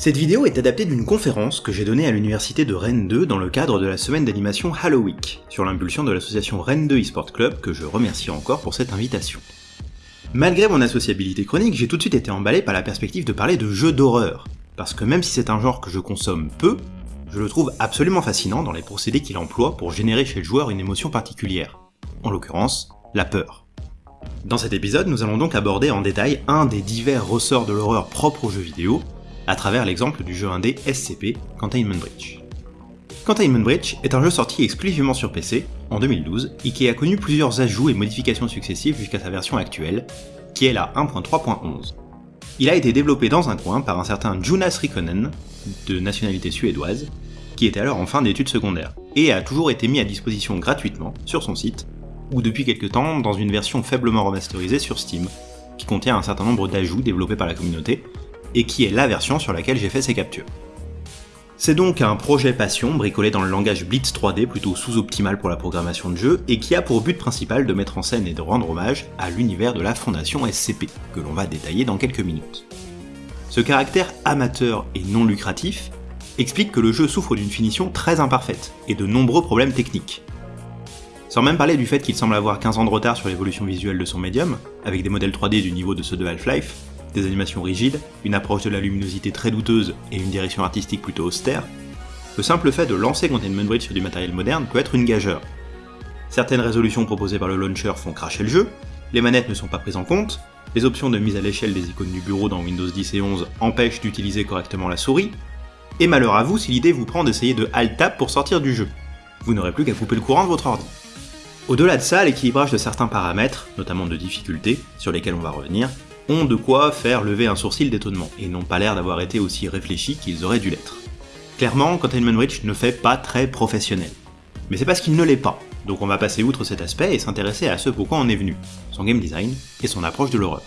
Cette vidéo est adaptée d'une conférence que j'ai donnée à l'université de Rennes 2 dans le cadre de la semaine d'animation Halloween, sur l'impulsion de l'association Rennes 2 eSport Club que je remercie encore pour cette invitation. Malgré mon associabilité chronique, j'ai tout de suite été emballé par la perspective de parler de jeux d'horreur, parce que même si c'est un genre que je consomme peu, je le trouve absolument fascinant dans les procédés qu'il emploie pour générer chez le joueur une émotion particulière, en l'occurrence, la peur. Dans cet épisode, nous allons donc aborder en détail un des divers ressorts de l'horreur propres aux jeux vidéo, à travers l'exemple du jeu indé SCP Containment Breach. Containment Breach est un jeu sorti exclusivement sur PC en 2012 et qui a connu plusieurs ajouts et modifications successives jusqu'à sa version actuelle, qui est la 1.3.11. Il a été développé dans un coin par un certain Jonas Rikkonen, de nationalité suédoise, qui était alors en fin d'études secondaires, et a toujours été mis à disposition gratuitement sur son site, ou depuis quelques temps dans une version faiblement remasterisée sur Steam, qui contient un certain nombre d'ajouts développés par la communauté, et qui est la version sur laquelle j'ai fait ces captures. C'est donc un projet passion bricolé dans le langage Blitz 3D plutôt sous-optimal pour la programmation de jeu et qui a pour but principal de mettre en scène et de rendre hommage à l'univers de la fondation SCP, que l'on va détailler dans quelques minutes. Ce caractère amateur et non lucratif explique que le jeu souffre d'une finition très imparfaite et de nombreux problèmes techniques. Sans même parler du fait qu'il semble avoir 15 ans de retard sur l'évolution visuelle de son médium, avec des modèles 3D du niveau de ceux de Half-Life, des animations rigides, une approche de la luminosité très douteuse et une direction artistique plutôt austère, le simple fait de lancer Containment Bridge sur du matériel moderne peut être une gageure. Certaines résolutions proposées par le launcher font cracher le jeu, les manettes ne sont pas prises en compte, les options de mise à l'échelle des icônes du bureau dans Windows 10 et 11 empêchent d'utiliser correctement la souris, et malheur à vous si l'idée vous prend d'essayer de Alt-Tab pour sortir du jeu. Vous n'aurez plus qu'à couper le courant de votre ordi. Au-delà de ça, l'équilibrage de certains paramètres, notamment de difficulté, sur lesquels on va revenir, de quoi faire lever un sourcil d'étonnement, et n'ont pas l'air d'avoir été aussi réfléchis qu'ils auraient dû l'être. Clairement, Containment Breach ne fait pas très professionnel. Mais c'est parce qu'il ne l'est pas, donc on va passer outre cet aspect et s'intéresser à ce pourquoi on est venu, son game design et son approche de l'horreur.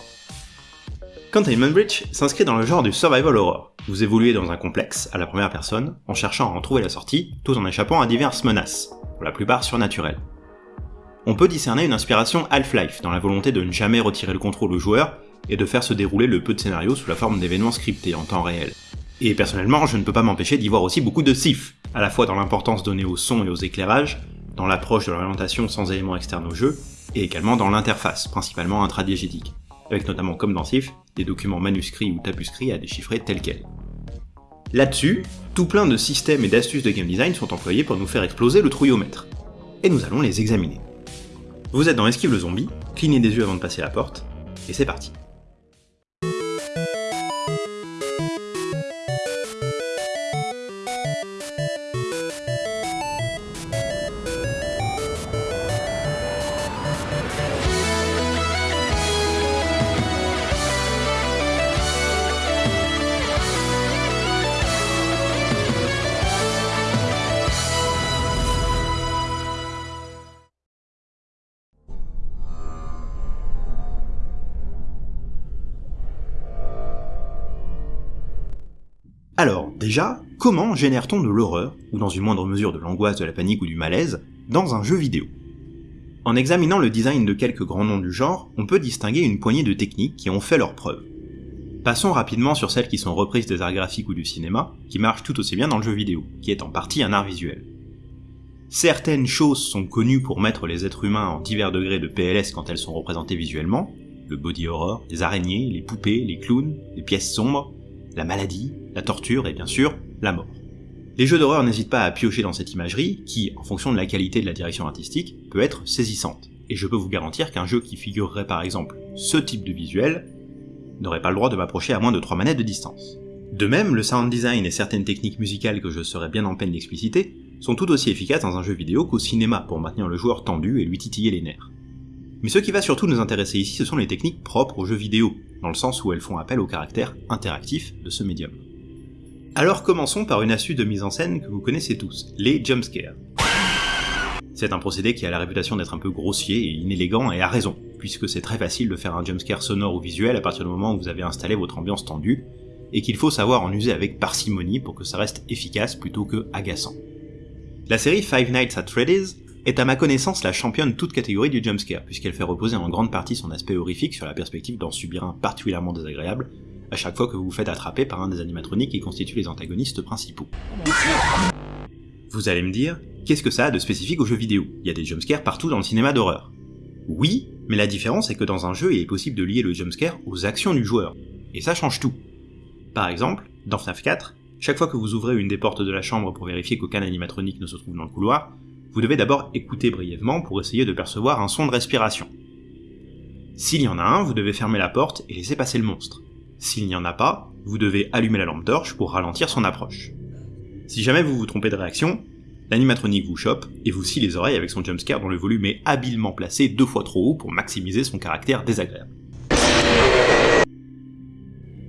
Containment Breach s'inscrit dans le genre du survival horror. Vous évoluez dans un complexe, à la première personne, en cherchant à en trouver la sortie, tout en échappant à diverses menaces, pour la plupart surnaturelles. On peut discerner une inspiration Half-Life dans la volonté de ne jamais retirer le contrôle au joueur et de faire se dérouler le peu de scénario sous la forme d'événements scriptés en temps réel. Et personnellement, je ne peux pas m'empêcher d'y voir aussi beaucoup de SIF, à la fois dans l'importance donnée au son et aux éclairages, dans l'approche de l'orientation sans éléments externes au jeu, et également dans l'interface, principalement intradiégétique, avec notamment comme dans SIF, des documents manuscrits ou tapuscrits à déchiffrer tels quels. Là-dessus, tout plein de systèmes et d'astuces de game design sont employés pour nous faire exploser le trouillomètre. Et nous allons les examiner. Vous êtes dans Esquive le zombie, clignez des yeux avant de passer la porte, et c'est parti. Déjà, comment génère-t-on de l'horreur, ou dans une moindre mesure de l'angoisse, de la panique ou du malaise, dans un jeu vidéo? En examinant le design de quelques grands noms du genre, on peut distinguer une poignée de techniques qui ont fait leurs preuves. Passons rapidement sur celles qui sont reprises des arts graphiques ou du cinéma, qui marchent tout aussi bien dans le jeu vidéo, qui est en partie un art visuel. Certaines choses sont connues pour mettre les êtres humains en divers degrés de PLS quand elles sont représentées visuellement, le body horror, les araignées, les poupées, les clowns, les pièces sombres, la maladie, la torture et bien sûr la mort. Les jeux d'horreur n'hésitent pas à piocher dans cette imagerie qui, en fonction de la qualité de la direction artistique, peut être saisissante. Et je peux vous garantir qu'un jeu qui figurerait par exemple ce type de visuel n'aurait pas le droit de m'approcher à moins de 3 manettes de distance. De même, le sound design et certaines techniques musicales que je serais bien en peine d'expliciter sont tout aussi efficaces dans un jeu vidéo qu'au cinéma pour maintenir le joueur tendu et lui titiller les nerfs. Mais ce qui va surtout nous intéresser ici, ce sont les techniques propres aux jeux vidéo, dans le sens où elles font appel au caractère interactif de ce médium. Alors commençons par une astuce de mise en scène que vous connaissez tous, les jumpscares. C'est un procédé qui a la réputation d'être un peu grossier et inélégant et a raison, puisque c'est très facile de faire un jumpscare sonore ou visuel à partir du moment où vous avez installé votre ambiance tendue, et qu'il faut savoir en user avec parcimonie pour que ça reste efficace plutôt que agaçant. La série Five Nights at Freddy's est à ma connaissance la championne toute catégorie du jumpscare, puisqu'elle fait reposer en grande partie son aspect horrifique sur la perspective d'en subir un particulièrement désagréable, à chaque fois que vous vous faites attraper par un des animatroniques qui constituent les antagonistes principaux. Vous allez me dire, qu'est-ce que ça a de spécifique aux jeux vidéo? Il y a des jumpscares partout dans le cinéma d'horreur. Oui, mais la différence est que dans un jeu, il est possible de lier le jumpscare aux actions du joueur. Et ça change tout. Par exemple, dans FNAF 4, chaque fois que vous ouvrez une des portes de la chambre pour vérifier qu'aucun animatronique ne se trouve dans le couloir, vous devez d'abord écouter brièvement pour essayer de percevoir un son de respiration. S'il y en a un, vous devez fermer la porte et laisser passer le monstre. S'il n'y en a pas, vous devez allumer la lampe torche pour ralentir son approche. Si jamais vous vous trompez de réaction, l'animatronique vous chope et vous scie les oreilles avec son jumpscare dont le volume est habilement placé deux fois trop haut pour maximiser son caractère désagréable.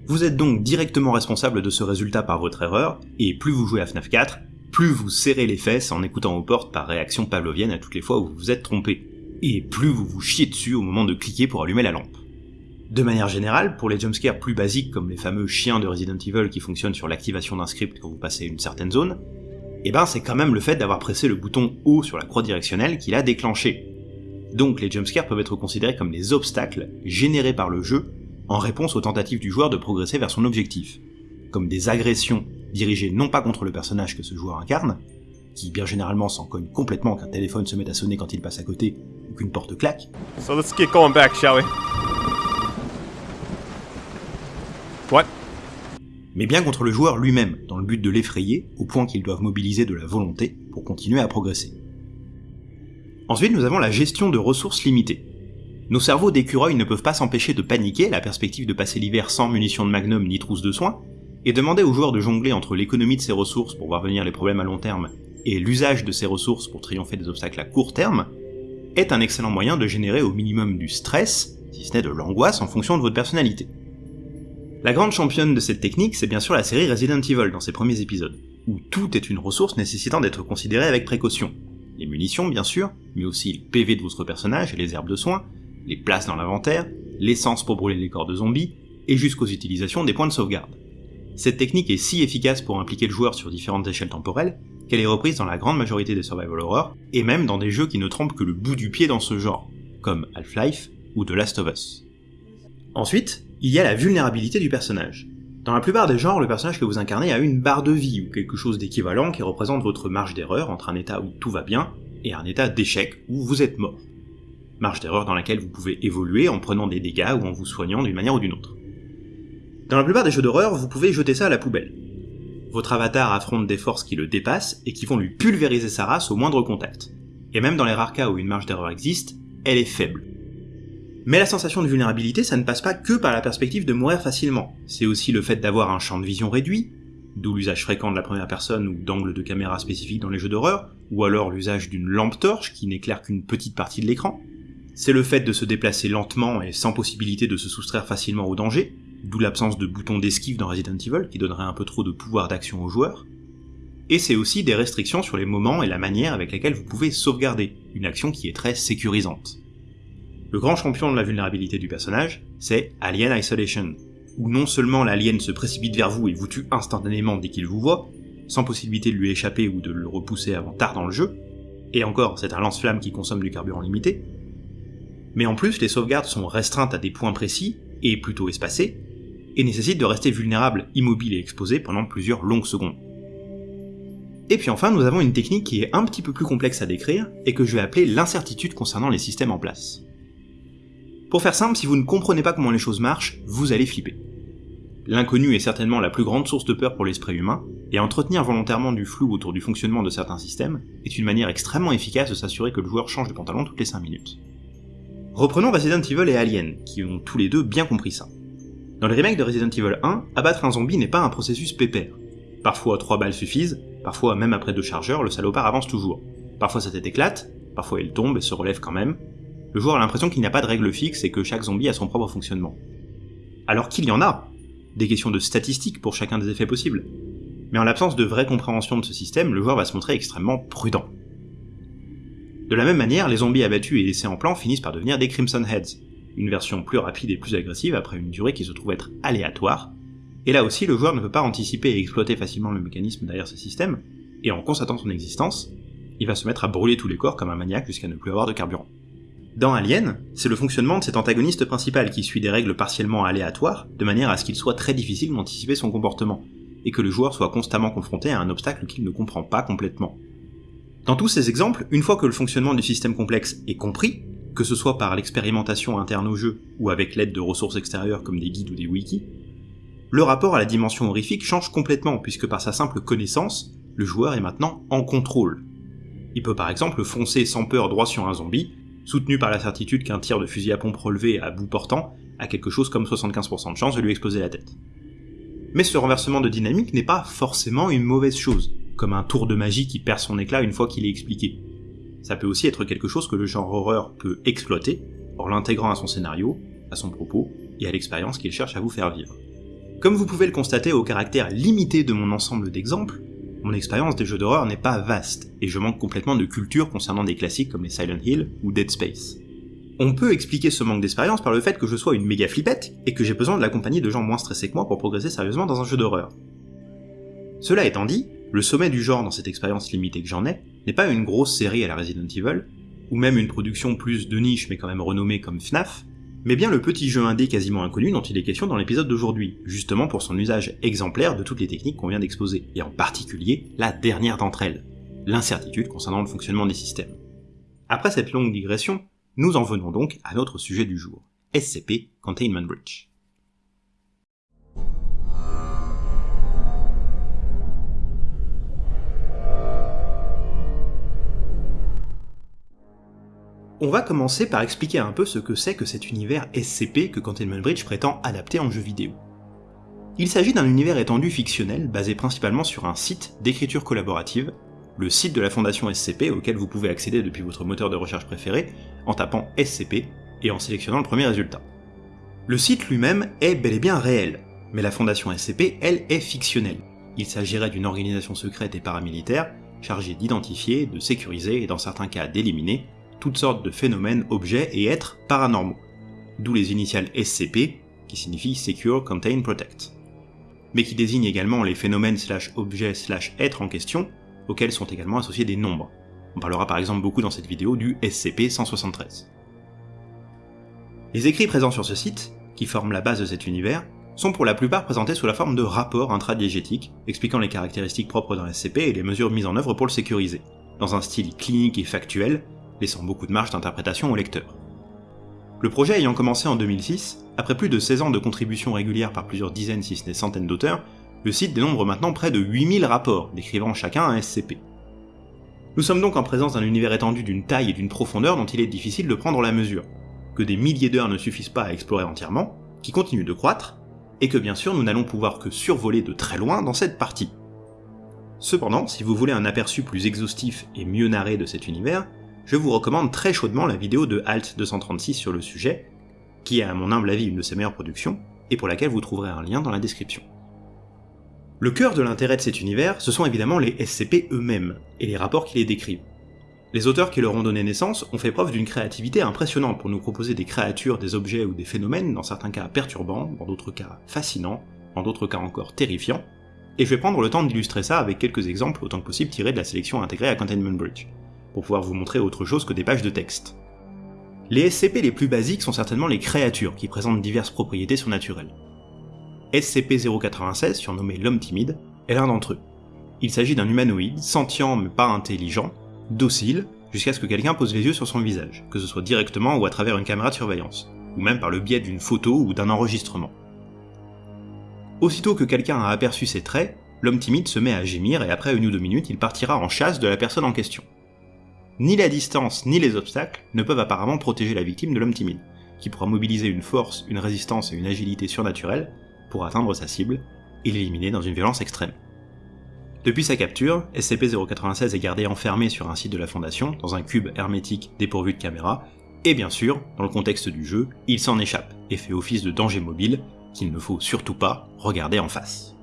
Vous êtes donc directement responsable de ce résultat par votre erreur, et plus vous jouez à FNAF 4, plus vous serrez les fesses en écoutant aux portes par réaction pavlovienne à toutes les fois où vous vous êtes trompé, et plus vous vous chiez dessus au moment de cliquer pour allumer la lampe. De manière générale, pour les jumpscares plus basiques comme les fameux chiens de Resident Evil qui fonctionnent sur l'activation d'un script quand vous passez une certaine zone, eh ben c'est quand même le fait d'avoir pressé le bouton haut sur la croix directionnelle qui l'a déclenché. Donc les jumpscares peuvent être considérés comme des obstacles générés par le jeu en réponse aux tentatives du joueur de progresser vers son objectif, comme des agressions dirigées non pas contre le personnage que ce joueur incarne, qui bien généralement s'en cogne complètement qu'un téléphone se met à sonner quand il passe à côté ou qu'une porte claque. So let's get going back, shall we? What? Mais bien contre le joueur lui-même, dans le but de l'effrayer, au point qu'ils doivent mobiliser de la volonté pour continuer à progresser. Ensuite, nous avons la gestion de ressources limitées. Nos cerveaux d'écureuils ne peuvent pas s'empêcher de paniquer à la perspective de passer l'hiver sans munitions de magnum ni trousse de soins, et demander aux joueurs de jongler entre l'économie de ses ressources pour voir venir les problèmes à long terme et l'usage de ces ressources pour triompher des obstacles à court terme, est un excellent moyen de générer au minimum du stress, si ce n'est de l'angoisse en fonction de votre personnalité. La grande championne de cette technique, c'est bien sûr la série Resident Evil dans ses premiers épisodes, où tout est une ressource nécessitant d'être considérée avec précaution. Les munitions, bien sûr, mais aussi le PV de votre personnage et les herbes de soins, les places dans l'inventaire, l'essence pour brûler les corps de zombies, et jusqu'aux utilisations des points de sauvegarde. Cette technique est si efficace pour impliquer le joueur sur différentes échelles temporelles, qu'elle est reprise dans la grande majorité des survival horror, et même dans des jeux qui ne trompent que le bout du pied dans ce genre, comme Half-Life ou The Last of Us. Ensuite, il y a la vulnérabilité du personnage. Dans la plupart des genres, le personnage que vous incarnez a une barre de vie ou quelque chose d'équivalent qui représente votre marge d'erreur entre un état où tout va bien et un état d'échec où vous êtes mort marge d'erreur dans laquelle vous pouvez évoluer en prenant des dégâts ou en vous soignant d'une manière ou d'une autre. Dans la plupart des jeux d'horreur, vous pouvez jeter ça à la poubelle. Votre avatar affronte des forces qui le dépassent et qui vont lui pulvériser sa race au moindre contact. Et même dans les rares cas où une marge d'erreur existe, elle est faible. Mais la sensation de vulnérabilité, ça ne passe pas que par la perspective de mourir facilement. C'est aussi le fait d'avoir un champ de vision réduit, d'où l'usage fréquent de la première personne ou d'angle de caméra spécifique dans les jeux d'horreur, ou alors l'usage d'une lampe torche qui n'éclaire qu'une petite partie de l'écran, c'est le fait de se déplacer lentement et sans possibilité de se soustraire facilement au danger, d'où l'absence de bouton d'esquive dans Resident Evil qui donnerait un peu trop de pouvoir d'action aux joueurs. Et c'est aussi des restrictions sur les moments et la manière avec lesquels vous pouvez sauvegarder, une action qui est très sécurisante. Le grand champion de la vulnérabilité du personnage, c'est Alien Isolation, où non seulement l'alien se précipite vers vous et vous tue instantanément dès qu'il vous voit, sans possibilité de lui échapper ou de le repousser avant tard dans le jeu, et encore c'est un lance-flamme qui consomme du carburant limité, mais en plus les sauvegardes sont restreintes à des points précis, et plutôt espacés, et nécessitent de rester vulnérable, immobile et exposé pendant plusieurs longues secondes. Et puis enfin, nous avons une technique qui est un petit peu plus complexe à décrire, et que je vais appeler l'incertitude concernant les systèmes en place. Pour faire simple, si vous ne comprenez pas comment les choses marchent, vous allez flipper. L'inconnu est certainement la plus grande source de peur pour l'esprit humain, et entretenir volontairement du flou autour du fonctionnement de certains systèmes est une manière extrêmement efficace de s'assurer que le joueur change de pantalon toutes les 5 minutes. Reprenons Resident Evil et Alien, qui ont tous les deux bien compris ça. Dans le remake de Resident Evil 1, abattre un zombie n'est pas un processus pépère. Parfois 3 balles suffisent, parfois même après deux chargeurs, le salopard avance toujours. Parfois sa tête éclate, parfois il tombe et se relève quand même. Le joueur a l'impression qu'il n'y a pas de règle fixe et que chaque zombie a son propre fonctionnement. Alors qu'il y en a Des questions de statistiques pour chacun des effets possibles. Mais en l'absence de vraie compréhension de ce système, le joueur va se montrer extrêmement prudent. De la même manière, les zombies abattus et laissés en plan finissent par devenir des Crimson Heads, une version plus rapide et plus agressive après une durée qui se trouve être aléatoire, et là aussi le joueur ne peut pas anticiper et exploiter facilement le mécanisme derrière ce système, et en constatant son existence, il va se mettre à brûler tous les corps comme un maniaque jusqu'à ne plus avoir de carburant. Dans Alien, c'est le fonctionnement de cet antagoniste principal qui suit des règles partiellement aléatoires, de manière à ce qu'il soit très difficile d'anticiper son comportement, et que le joueur soit constamment confronté à un obstacle qu'il ne comprend pas complètement. Dans tous ces exemples, une fois que le fonctionnement du système complexe est compris, que ce soit par l'expérimentation interne au jeu ou avec l'aide de ressources extérieures comme des guides ou des wikis, le rapport à la dimension horrifique change complètement puisque par sa simple connaissance, le joueur est maintenant en contrôle. Il peut par exemple foncer sans peur droit sur un zombie, soutenu par la certitude qu'un tir de fusil à pompe relevé à bout portant a quelque chose comme 75% de chance de lui exploser la tête. Mais ce renversement de dynamique n'est pas forcément une mauvaise chose, comme un tour de magie qui perd son éclat une fois qu'il est expliqué. Ça peut aussi être quelque chose que le genre horreur peut exploiter, en l'intégrant à son scénario, à son propos, et à l'expérience qu'il cherche à vous faire vivre. Comme vous pouvez le constater au caractère limité de mon ensemble d'exemples, mon expérience des jeux d'horreur n'est pas vaste, et je manque complètement de culture concernant des classiques comme les Silent Hill ou Dead Space. On peut expliquer ce manque d'expérience par le fait que je sois une méga flippette, et que j'ai besoin de la compagnie de gens moins stressés que moi pour progresser sérieusement dans un jeu d'horreur. Cela étant dit, le sommet du genre dans cette expérience limitée que j'en ai, n'est pas une grosse série à la Resident Evil, ou même une production plus de niche mais quand même renommée comme FNAF, mais bien le petit jeu indé quasiment inconnu dont il est question dans l'épisode d'aujourd'hui, justement pour son usage exemplaire de toutes les techniques qu'on vient d'exposer, et en particulier la dernière d'entre elles, l'incertitude concernant le fonctionnement des systèmes. Après cette longue digression, nous en venons donc à notre sujet du jour, SCP Containment Breach. On va commencer par expliquer un peu ce que c'est que cet univers SCP que Containment Bridge prétend adapter en jeu vidéo. Il s'agit d'un univers étendu fictionnel basé principalement sur un site d'écriture collaborative, le site de la fondation SCP auquel vous pouvez accéder depuis votre moteur de recherche préféré en tapant SCP et en sélectionnant le premier résultat. Le site lui-même est bel et bien réel, mais la fondation SCP, elle, est fictionnelle. Il s'agirait d'une organisation secrète et paramilitaire chargée d'identifier, de sécuriser et dans certains cas d'éliminer toutes sortes de phénomènes, objets et êtres paranormaux, d'où les initiales SCP, qui signifient Secure, Contain, Protect, mais qui désignent également les phénomènes slash objets slash êtres en question, auxquels sont également associés des nombres. On parlera par exemple beaucoup dans cette vidéo du SCP-173. Les écrits présents sur ce site, qui forment la base de cet univers, sont pour la plupart présentés sous la forme de rapports intradiégétiques expliquant les caractéristiques propres d'un SCP et les mesures mises en œuvre pour le sécuriser, dans un style clinique et factuel, laissant beaucoup de marge d'interprétation au lecteur. Le projet ayant commencé en 2006, après plus de 16 ans de contributions régulières par plusieurs dizaines si ce n'est centaines d'auteurs, le site dénombre maintenant près de 8000 rapports décrivant chacun un SCP. Nous sommes donc en présence d'un univers étendu d'une taille et d'une profondeur dont il est difficile de prendre la mesure, que des milliers d'heures ne suffisent pas à explorer entièrement, qui continue de croître, et que bien sûr nous n'allons pouvoir que survoler de très loin dans cette partie. Cependant, si vous voulez un aperçu plus exhaustif et mieux narré de cet univers, je vous recommande très chaudement la vidéo de Alt 236 sur le sujet, qui est à mon humble avis une de ses meilleures productions, et pour laquelle vous trouverez un lien dans la description. Le cœur de l'intérêt de cet univers, ce sont évidemment les SCP eux-mêmes, et les rapports qui les décrivent. Les auteurs qui leur ont donné naissance ont fait preuve d'une créativité impressionnante pour nous proposer des créatures, des objets ou des phénomènes, dans certains cas perturbants, dans d'autres cas fascinants, dans d'autres cas encore terrifiants, et je vais prendre le temps d'illustrer ça avec quelques exemples autant que possible tirés de la sélection intégrée à Containment Bridge pour pouvoir vous montrer autre chose que des pages de texte. Les SCP les plus basiques sont certainement les créatures, qui présentent diverses propriétés surnaturelles. SCP-096, surnommé l'homme timide, est l'un d'entre eux. Il s'agit d'un humanoïde, sentient mais pas intelligent, docile, jusqu'à ce que quelqu'un pose les yeux sur son visage, que ce soit directement ou à travers une caméra de surveillance, ou même par le biais d'une photo ou d'un enregistrement. Aussitôt que quelqu'un a aperçu ses traits, l'homme timide se met à gémir et après une ou deux minutes, il partira en chasse de la personne en question. Ni la distance ni les obstacles ne peuvent apparemment protéger la victime de l'homme timide, qui pourra mobiliser une force, une résistance et une agilité surnaturelles pour atteindre sa cible et l'éliminer dans une violence extrême. Depuis sa capture, SCP-096 est gardé enfermé sur un site de la Fondation, dans un cube hermétique dépourvu de caméra, et bien sûr, dans le contexte du jeu, il s'en échappe et fait office de danger mobile qu'il ne faut surtout pas regarder en face.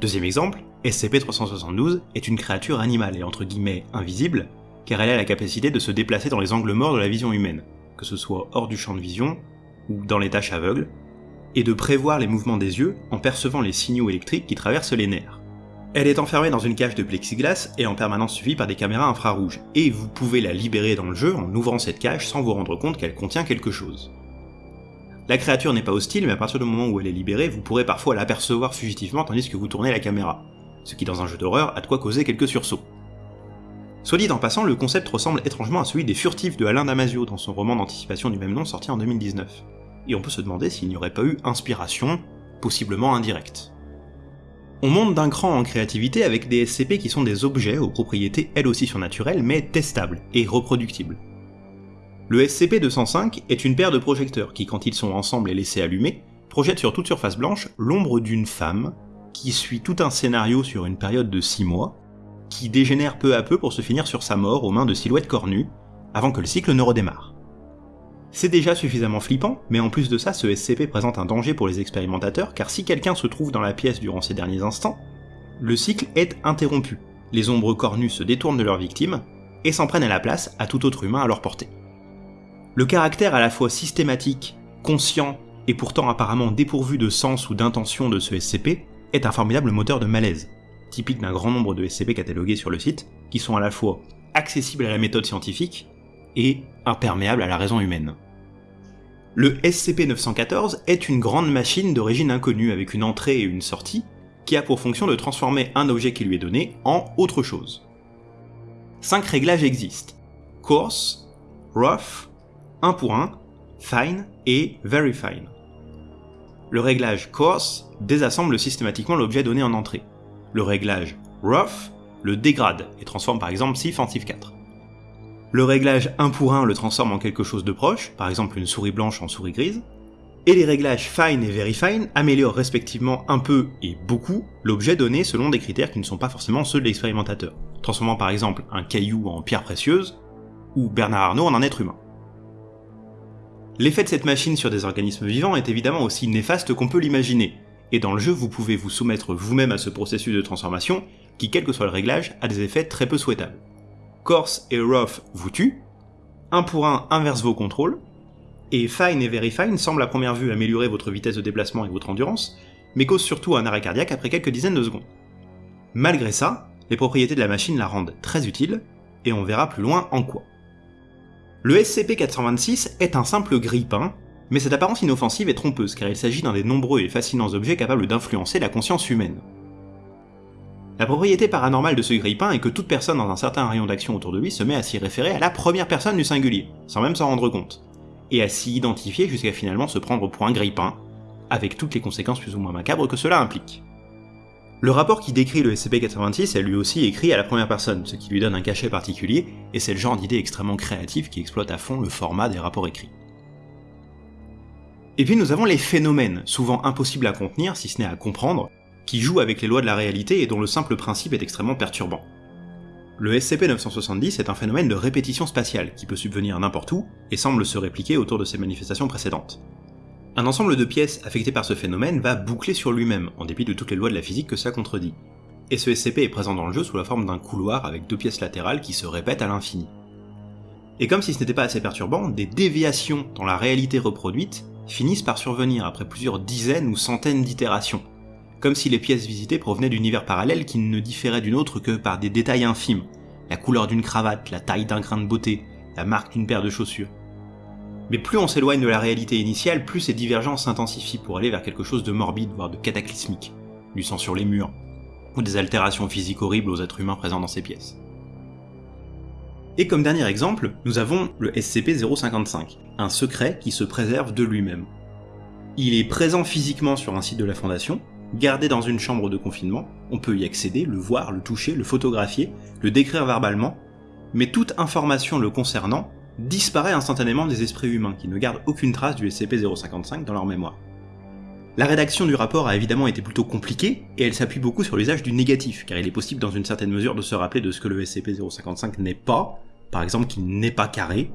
Deuxième exemple, SCP-372 est une créature animale et entre guillemets invisible, car elle a la capacité de se déplacer dans les angles morts de la vision humaine, que ce soit hors du champ de vision ou dans les tâches aveugles, et de prévoir les mouvements des yeux en percevant les signaux électriques qui traversent les nerfs. Elle est enfermée dans une cage de plexiglas et en permanence suivie par des caméras infrarouges, et vous pouvez la libérer dans le jeu en ouvrant cette cage sans vous rendre compte qu'elle contient quelque chose. La créature n'est pas hostile, mais à partir du moment où elle est libérée, vous pourrez parfois l'apercevoir fugitivement tandis que vous tournez la caméra, ce qui dans un jeu d'horreur a de quoi causer quelques sursauts. Soit dit en passant, le concept ressemble étrangement à celui des furtifs de Alain Damasio dans son roman d'anticipation du même nom sorti en 2019. Et on peut se demander s'il n'y aurait pas eu inspiration, possiblement indirecte. On monte d'un cran en créativité avec des SCP qui sont des objets aux propriétés elles aussi surnaturelles mais testables et reproductibles. Le SCP-205 est une paire de projecteurs qui, quand ils sont ensemble et laissés allumer, projettent sur toute surface blanche l'ombre d'une femme qui suit tout un scénario sur une période de 6 mois, qui dégénère peu à peu pour se finir sur sa mort aux mains de silhouettes cornues, avant que le cycle ne redémarre. C'est déjà suffisamment flippant, mais en plus de ça, ce SCP présente un danger pour les expérimentateurs, car si quelqu'un se trouve dans la pièce durant ces derniers instants, le cycle est interrompu. Les ombres cornues se détournent de leur victime, et s'en prennent à la place à tout autre humain à leur portée. Le caractère à la fois systématique, conscient, et pourtant apparemment dépourvu de sens ou d'intention de ce SCP est un formidable moteur de malaise, typique d'un grand nombre de SCP catalogués sur le site, qui sont à la fois accessibles à la méthode scientifique et imperméables à la raison humaine. Le SCP-914 est une grande machine d'origine inconnue avec une entrée et une sortie, qui a pour fonction de transformer un objet qui lui est donné en autre chose. Cinq réglages existent. Coarse, Rough, 1 pour 1, Fine et Very Fine. Le réglage Coarse désassemble systématiquement l'objet donné en entrée. Le réglage Rough le dégrade et transforme par exemple SIF en SIF 4. Le réglage 1 pour 1 le transforme en quelque chose de proche, par exemple une souris blanche en souris grise, et les réglages Fine et Very Fine améliorent respectivement un peu et beaucoup l'objet donné selon des critères qui ne sont pas forcément ceux de l'expérimentateur, transformant par exemple un caillou en pierre précieuse, ou Bernard Arnault en un être humain. L'effet de cette machine sur des organismes vivants est évidemment aussi néfaste qu'on peut l'imaginer, et dans le jeu vous pouvez vous soumettre vous-même à ce processus de transformation qui, quel que soit le réglage, a des effets très peu souhaitables. Coarse et Rough vous tuent, un pour un inverse vos contrôles, et Fine et Very Fine semblent à première vue améliorer votre vitesse de déplacement et votre endurance, mais causent surtout un arrêt cardiaque après quelques dizaines de secondes. Malgré ça, les propriétés de la machine la rendent très utile, et on verra plus loin en quoi. Le SCP-426 est un simple grille-pain, mais cette apparence inoffensive est trompeuse car il s'agit d'un des nombreux et fascinants objets capables d'influencer la conscience humaine. La propriété paranormale de ce grille-pain est que toute personne dans un certain rayon d'action autour de lui se met à s'y référer à la première personne du singulier, sans même s'en rendre compte, et à s'y identifier jusqu'à finalement se prendre pour un grille-pain, avec toutes les conséquences plus ou moins macabres que cela implique. Le rapport qui décrit le SCP-86 est lui aussi écrit à la première personne, ce qui lui donne un cachet particulier, et c'est le genre d'idée extrêmement créative qui exploite à fond le format des rapports écrits. Et puis nous avons les phénomènes, souvent impossibles à contenir, si ce n'est à comprendre, qui jouent avec les lois de la réalité et dont le simple principe est extrêmement perturbant. Le SCP-970 est un phénomène de répétition spatiale qui peut subvenir n'importe où et semble se répliquer autour de ses manifestations précédentes. Un ensemble de pièces affectées par ce phénomène va boucler sur lui-même, en dépit de toutes les lois de la physique que ça contredit. Et ce SCP est présent dans le jeu sous la forme d'un couloir avec deux pièces latérales qui se répètent à l'infini. Et comme si ce n'était pas assez perturbant, des déviations dans la réalité reproduite finissent par survenir après plusieurs dizaines ou centaines d'itérations, comme si les pièces visitées provenaient d'univers parallèles qui ne différaient d'une autre que par des détails infimes, la couleur d'une cravate, la taille d'un grain de beauté, la marque d'une paire de chaussures. Mais plus on s'éloigne de la réalité initiale, plus ces divergences s'intensifient pour aller vers quelque chose de morbide, voire de cataclysmique, du sang sur les murs, ou des altérations physiques horribles aux êtres humains présents dans ces pièces. Et comme dernier exemple, nous avons le SCP-055, un secret qui se préserve de lui-même. Il est présent physiquement sur un site de la Fondation, gardé dans une chambre de confinement, on peut y accéder, le voir, le toucher, le photographier, le décrire verbalement, mais toute information le concernant disparaît instantanément des esprits humains qui ne gardent aucune trace du SCP-055 dans leur mémoire. La rédaction du rapport a évidemment été plutôt compliquée, et elle s'appuie beaucoup sur l'usage du négatif, car il est possible dans une certaine mesure de se rappeler de ce que le SCP-055 n'est pas, par exemple qu'il n'est pas carré,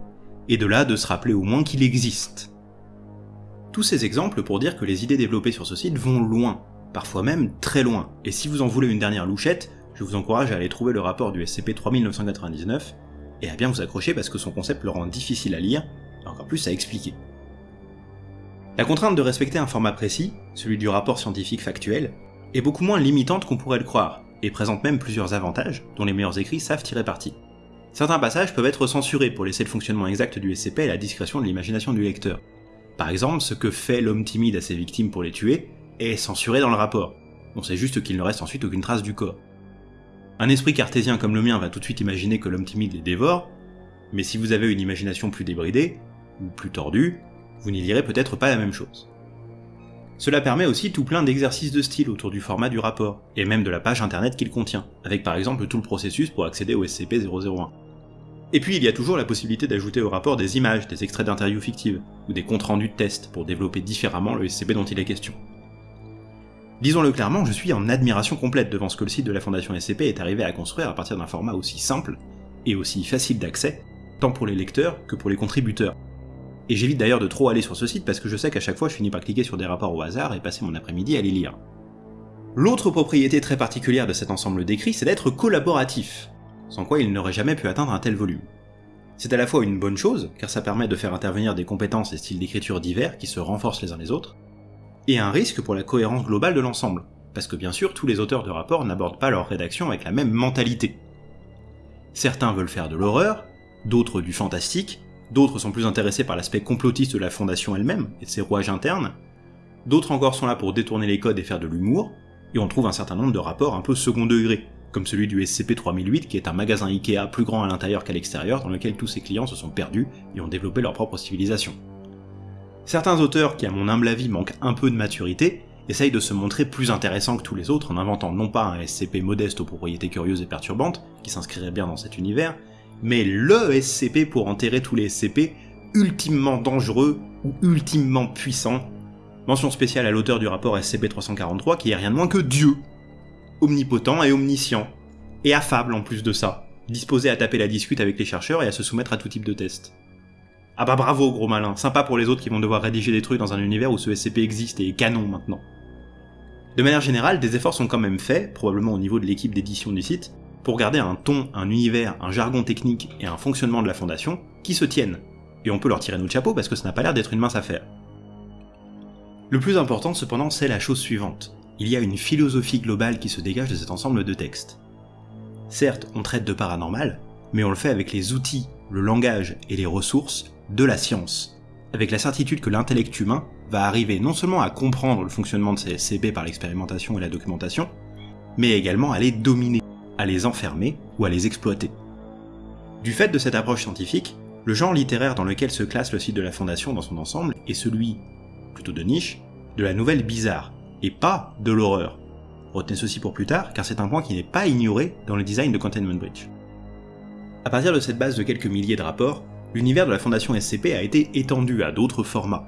et de là de se rappeler au moins qu'il existe. Tous ces exemples pour dire que les idées développées sur ce site vont loin, parfois même très loin, et si vous en voulez une dernière louchette, je vous encourage à aller trouver le rapport du SCP-3999, et à bien vous accrocher parce que son concept le rend difficile à lire, et encore plus à expliquer. La contrainte de respecter un format précis, celui du rapport scientifique factuel, est beaucoup moins limitante qu'on pourrait le croire, et présente même plusieurs avantages dont les meilleurs écrits savent tirer parti. Certains passages peuvent être censurés pour laisser le fonctionnement exact du SCP à la discrétion de l'imagination du lecteur. Par exemple, ce que fait l'homme timide à ses victimes pour les tuer est censuré dans le rapport. On sait juste qu'il ne reste ensuite aucune trace du corps. Un esprit cartésien comme le mien va tout de suite imaginer que l'homme timide les dévore, mais si vous avez une imagination plus débridée, ou plus tordue, vous n'y lirez peut-être pas la même chose. Cela permet aussi tout plein d'exercices de style autour du format du rapport, et même de la page internet qu'il contient, avec par exemple tout le processus pour accéder au SCP-001. Et puis il y a toujours la possibilité d'ajouter au rapport des images, des extraits d'interviews fictives, ou des comptes rendus de tests pour développer différemment le SCP dont il est question. Disons-le clairement, je suis en admiration complète devant ce que le site de la Fondation SCP est arrivé à construire à partir d'un format aussi simple et aussi facile d'accès, tant pour les lecteurs que pour les contributeurs. Et j'évite d'ailleurs de trop aller sur ce site parce que je sais qu'à chaque fois je finis par cliquer sur des rapports au hasard et passer mon après-midi à les lire. L'autre propriété très particulière de cet ensemble d'écrits, c'est d'être collaboratif sans quoi il n'aurait jamais pu atteindre un tel volume. C'est à la fois une bonne chose, car ça permet de faire intervenir des compétences et styles d'écriture divers qui se renforcent les uns les autres, et un risque pour la cohérence globale de l'ensemble, parce que bien sûr tous les auteurs de rapports n'abordent pas leur rédaction avec la même mentalité. Certains veulent faire de l'horreur, d'autres du fantastique, d'autres sont plus intéressés par l'aspect complotiste de la fondation elle-même et de ses rouages internes, d'autres encore sont là pour détourner les codes et faire de l'humour, et on trouve un certain nombre de rapports un peu second degré, comme celui du SCP-3008 qui est un magasin Ikea plus grand à l'intérieur qu'à l'extérieur dans lequel tous ses clients se sont perdus et ont développé leur propre civilisation. Certains auteurs qui à mon humble avis manquent un peu de maturité essayent de se montrer plus intéressants que tous les autres en inventant non pas un SCP modeste aux propriétés curieuses et perturbantes, qui s'inscrirait bien dans cet univers, mais LE SCP pour enterrer tous les SCP ultimement dangereux ou ultimement puissants. Mention spéciale à l'auteur du rapport SCP-343 qui est rien de moins que Dieu, omnipotent et omniscient, et affable en plus de ça, disposé à taper la discute avec les chercheurs et à se soumettre à tout type de tests. Ah bah bravo gros malin, sympa pour les autres qui vont devoir rédiger des trucs dans un univers où ce SCP existe et est canon maintenant. De manière générale, des efforts sont quand même faits, probablement au niveau de l'équipe d'édition du site, pour garder un ton, un univers, un jargon technique et un fonctionnement de la fondation qui se tiennent. Et on peut leur tirer notre chapeau parce que ça n'a pas l'air d'être une mince affaire. Le plus important cependant c'est la chose suivante il y a une philosophie globale qui se dégage de cet ensemble de textes. Certes, on traite de paranormal, mais on le fait avec les outils, le langage et les ressources de la science, avec la certitude que l'intellect humain va arriver non seulement à comprendre le fonctionnement de ces SCP par l'expérimentation et la documentation, mais également à les dominer, à les enfermer ou à les exploiter. Du fait de cette approche scientifique, le genre littéraire dans lequel se classe le site de la Fondation dans son ensemble est celui, plutôt de niche, de la nouvelle bizarre, et pas de l'horreur. Retenez ceci pour plus tard, car c'est un point qui n'est pas ignoré dans le design de Containment Bridge. À partir de cette base de quelques milliers de rapports, l'univers de la Fondation SCP a été étendu à d'autres formats.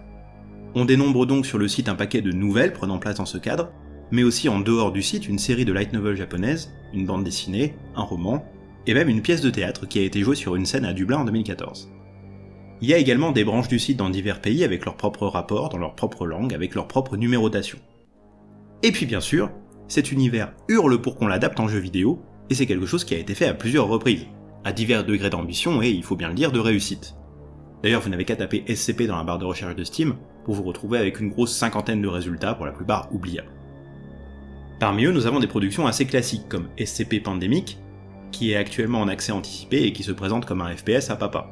On dénombre donc sur le site un paquet de nouvelles prenant place dans ce cadre, mais aussi en dehors du site une série de light novels japonaises, une bande dessinée, un roman, et même une pièce de théâtre qui a été jouée sur une scène à Dublin en 2014. Il y a également des branches du site dans divers pays avec leurs propres rapports, dans leur propre langue, avec leur propre numérotation. Et puis bien sûr, cet univers hurle pour qu'on l'adapte en jeu vidéo, et c'est quelque chose qui a été fait à plusieurs reprises, à divers degrés d'ambition et, il faut bien le dire, de réussite. D'ailleurs, vous n'avez qu'à taper SCP dans la barre de recherche de Steam pour vous retrouver avec une grosse cinquantaine de résultats, pour la plupart oubliables. Parmi eux, nous avons des productions assez classiques comme SCP Pandemic, qui est actuellement en accès anticipé et qui se présente comme un FPS à papa.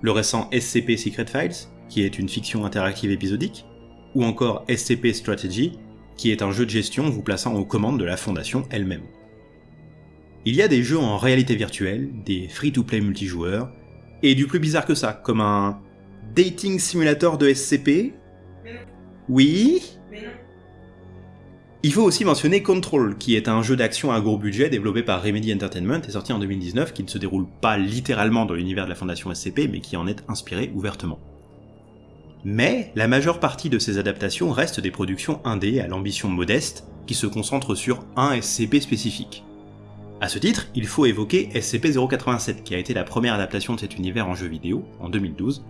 Le récent SCP Secret Files, qui est une fiction interactive épisodique, ou encore SCP Strategy, qui est un jeu de gestion vous plaçant aux commandes de la fondation elle-même. Il y a des jeux en réalité virtuelle, des free-to-play multijoueurs, et du plus bizarre que ça, comme un dating simulator de SCP. Oui? Il faut aussi mentionner Control, qui est un jeu d'action à gros budget développé par Remedy Entertainment et sorti en 2019, qui ne se déroule pas littéralement dans l'univers de la fondation SCP, mais qui en est inspiré ouvertement. Mais la majeure partie de ces adaptations restent des productions indées à l'ambition modeste, qui se concentrent sur un SCP spécifique. A ce titre, il faut évoquer SCP-087, qui a été la première adaptation de cet univers en jeu vidéo, en 2012,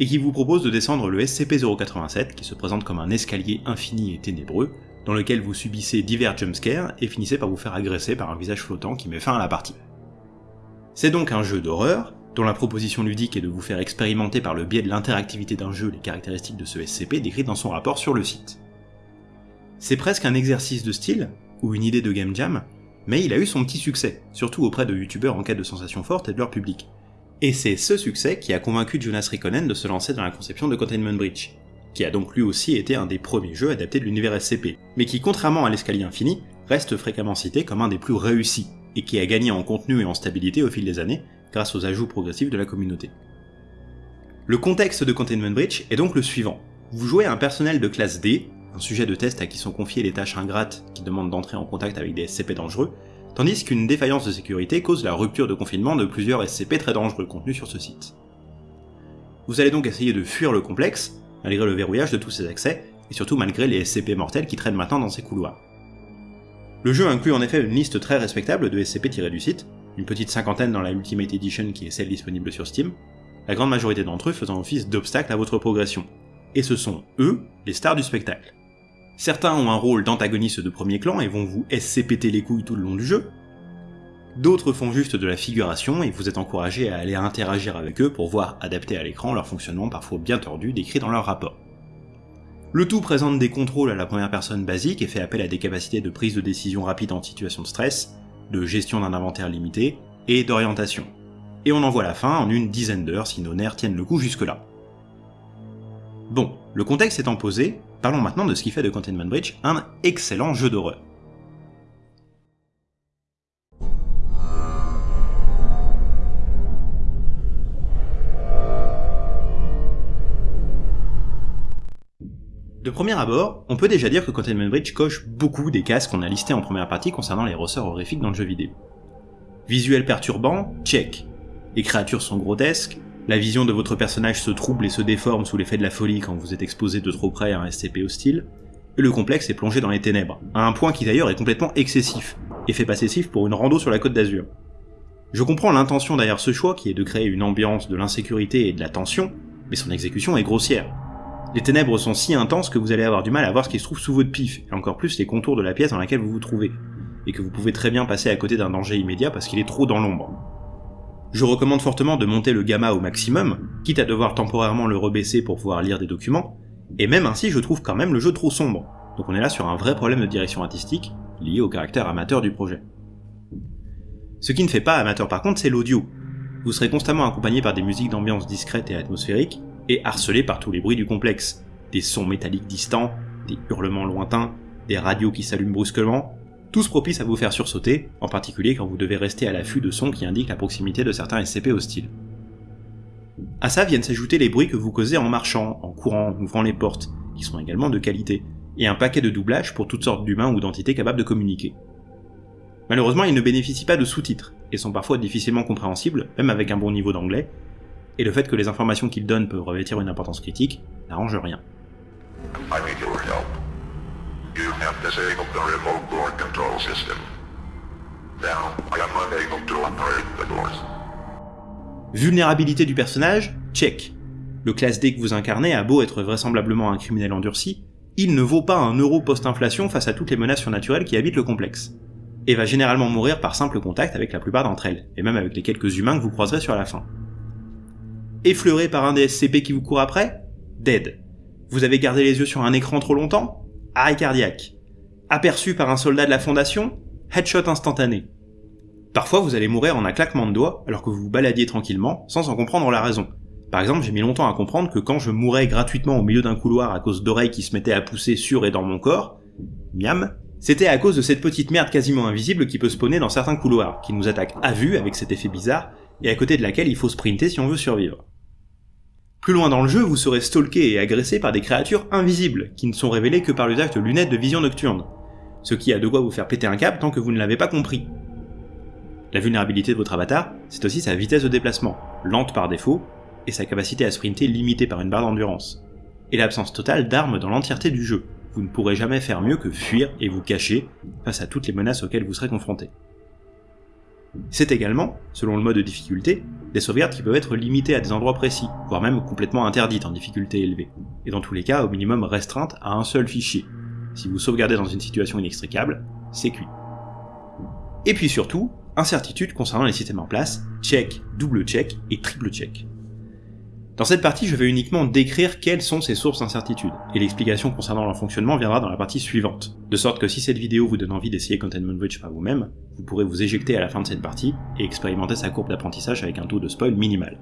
et qui vous propose de descendre le SCP-087, qui se présente comme un escalier infini et ténébreux, dans lequel vous subissez divers jumpscares et finissez par vous faire agresser par un visage flottant qui met fin à la partie. C'est donc un jeu d'horreur, dont la proposition ludique est de vous faire expérimenter par le biais de l'interactivité d'un jeu les caractéristiques de ce SCP décrites dans son rapport sur le site. C'est presque un exercice de style, ou une idée de game jam, mais il a eu son petit succès, surtout auprès de youtubeurs en quête de sensations fortes et de leur public. Et c'est ce succès qui a convaincu Jonas Rikkonen de se lancer dans la conception de Containment Breach, qui a donc lui aussi été un des premiers jeux adaptés de l'univers SCP, mais qui contrairement à l'escalier infini, reste fréquemment cité comme un des plus réussis, et qui a gagné en contenu et en stabilité au fil des années, grâce aux ajouts progressifs de la communauté. Le contexte de Containment Breach est donc le suivant. Vous jouez un personnel de classe D, un sujet de test à qui sont confiées les tâches ingrates qui demandent d'entrer en contact avec des SCP dangereux, tandis qu'une défaillance de sécurité cause la rupture de confinement de plusieurs SCP très dangereux contenus sur ce site. Vous allez donc essayer de fuir le complexe, malgré le verrouillage de tous ses accès, et surtout malgré les SCP mortels qui traînent maintenant dans ces couloirs. Le jeu inclut en effet une liste très respectable de SCP tirés du site, une petite cinquantaine dans la Ultimate Edition qui est celle disponible sur Steam, la grande majorité d'entre eux faisant office d'obstacle à votre progression. Et ce sont eux les stars du spectacle. Certains ont un rôle d'antagoniste de premier clan et vont vous SCPT les couilles tout le long du jeu. D'autres font juste de la figuration et vous êtes encouragé à aller interagir avec eux pour voir adapter à l'écran leur fonctionnement parfois bien tordu décrit dans leur rapport. Le tout présente des contrôles à la première personne basique et fait appel à des capacités de prise de décision rapide en situation de stress, de gestion d'un inventaire limité et d'orientation. Et on en voit la fin en une dizaine d'heures si nos nerfs tiennent le coup jusque-là. Bon, le contexte étant posé, parlons maintenant de ce qui fait de Containment Breach un excellent jeu d'horreur. De premier abord, on peut déjà dire que Containment Breach coche beaucoup des cases qu'on a listées en première partie concernant les ressorts horrifiques dans le jeu vidéo. Visuel perturbant, check. Les créatures sont grotesques, la vision de votre personnage se trouble et se déforme sous l'effet de la folie quand vous êtes exposé de trop près à un SCP hostile, et le complexe est plongé dans les ténèbres, à un point qui d'ailleurs est complètement excessif, et fait pour une rando sur la côte d'Azur. Je comprends l'intention derrière ce choix qui est de créer une ambiance de l'insécurité et de la tension, mais son exécution est grossière. Les ténèbres sont si intenses que vous allez avoir du mal à voir ce qui se trouve sous votre pif, et encore plus les contours de la pièce dans laquelle vous vous trouvez, et que vous pouvez très bien passer à côté d'un danger immédiat parce qu'il est trop dans l'ombre. Je recommande fortement de monter le gamma au maximum, quitte à devoir temporairement le rebaisser pour pouvoir lire des documents, et même ainsi je trouve quand même le jeu trop sombre, donc on est là sur un vrai problème de direction artistique, lié au caractère amateur du projet. Ce qui ne fait pas amateur par contre, c'est l'audio. Vous serez constamment accompagné par des musiques d'ambiance discrètes et atmosphériques, et harcelé par tous les bruits du complexe. Des sons métalliques distants, des hurlements lointains, des radios qui s'allument brusquement, tous propices à vous faire sursauter, en particulier quand vous devez rester à l'affût de sons qui indiquent la proximité de certains SCP hostiles. À ça viennent s'ajouter les bruits que vous causez en marchant, en courant, en ouvrant les portes, qui sont également de qualité, et un paquet de doublages pour toutes sortes d'humains ou d'entités capables de communiquer. Malheureusement, ils ne bénéficient pas de sous-titres, et sont parfois difficilement compréhensibles, même avec un bon niveau d'anglais, et le fait que les informations qu'il donne peuvent revêtir une importance critique n'arrange rien. Vulnérabilité du personnage Check. Le classe D que vous incarnez a beau être vraisemblablement un criminel endurci, il ne vaut pas un euro post-inflation face à toutes les menaces surnaturelles qui habitent le complexe, et va généralement mourir par simple contact avec la plupart d'entre elles, et même avec les quelques humains que vous croiserez sur la fin. Effleuré par un des SCP qui vous court après Dead. Vous avez gardé les yeux sur un écran trop longtemps Arrêt cardiaque. Aperçu par un soldat de la Fondation Headshot instantané. Parfois vous allez mourir en un claquement de doigts alors que vous vous baladiez tranquillement sans en comprendre la raison. Par exemple, j'ai mis longtemps à comprendre que quand je mourais gratuitement au milieu d'un couloir à cause d'oreilles qui se mettaient à pousser sur et dans mon corps, miam, c'était à cause de cette petite merde quasiment invisible qui peut spawner dans certains couloirs, qui nous attaque à vue avec cet effet bizarre, et à côté de laquelle il faut sprinter si on veut survivre. Plus loin dans le jeu, vous serez stalké et agressé par des créatures invisibles, qui ne sont révélées que par l'usage de lunettes de vision nocturne, ce qui a de quoi vous faire péter un câble tant que vous ne l'avez pas compris. La vulnérabilité de votre avatar, c'est aussi sa vitesse de déplacement, lente par défaut, et sa capacité à sprinter limitée par une barre d'endurance, et l'absence totale d'armes dans l'entièreté du jeu. Vous ne pourrez jamais faire mieux que fuir et vous cacher face à toutes les menaces auxquelles vous serez confronté. C'est également, selon le mode de difficulté, des sauvegardes qui peuvent être limitées à des endroits précis, voire même complètement interdites en difficulté élevée, et dans tous les cas au minimum restreintes à un seul fichier. Si vous sauvegardez dans une situation inextricable, c'est cuit. Et puis surtout, incertitude concernant les systèmes en place, check, double check et triple check. Dans cette partie, je vais uniquement décrire quelles sont ces sources d'incertitude, et l'explication concernant leur fonctionnement viendra dans la partie suivante. De sorte que si cette vidéo vous donne envie d'essayer Containment Breach par vous-même, vous pourrez vous éjecter à la fin de cette partie et expérimenter sa courbe d'apprentissage avec un taux de spoil minimal.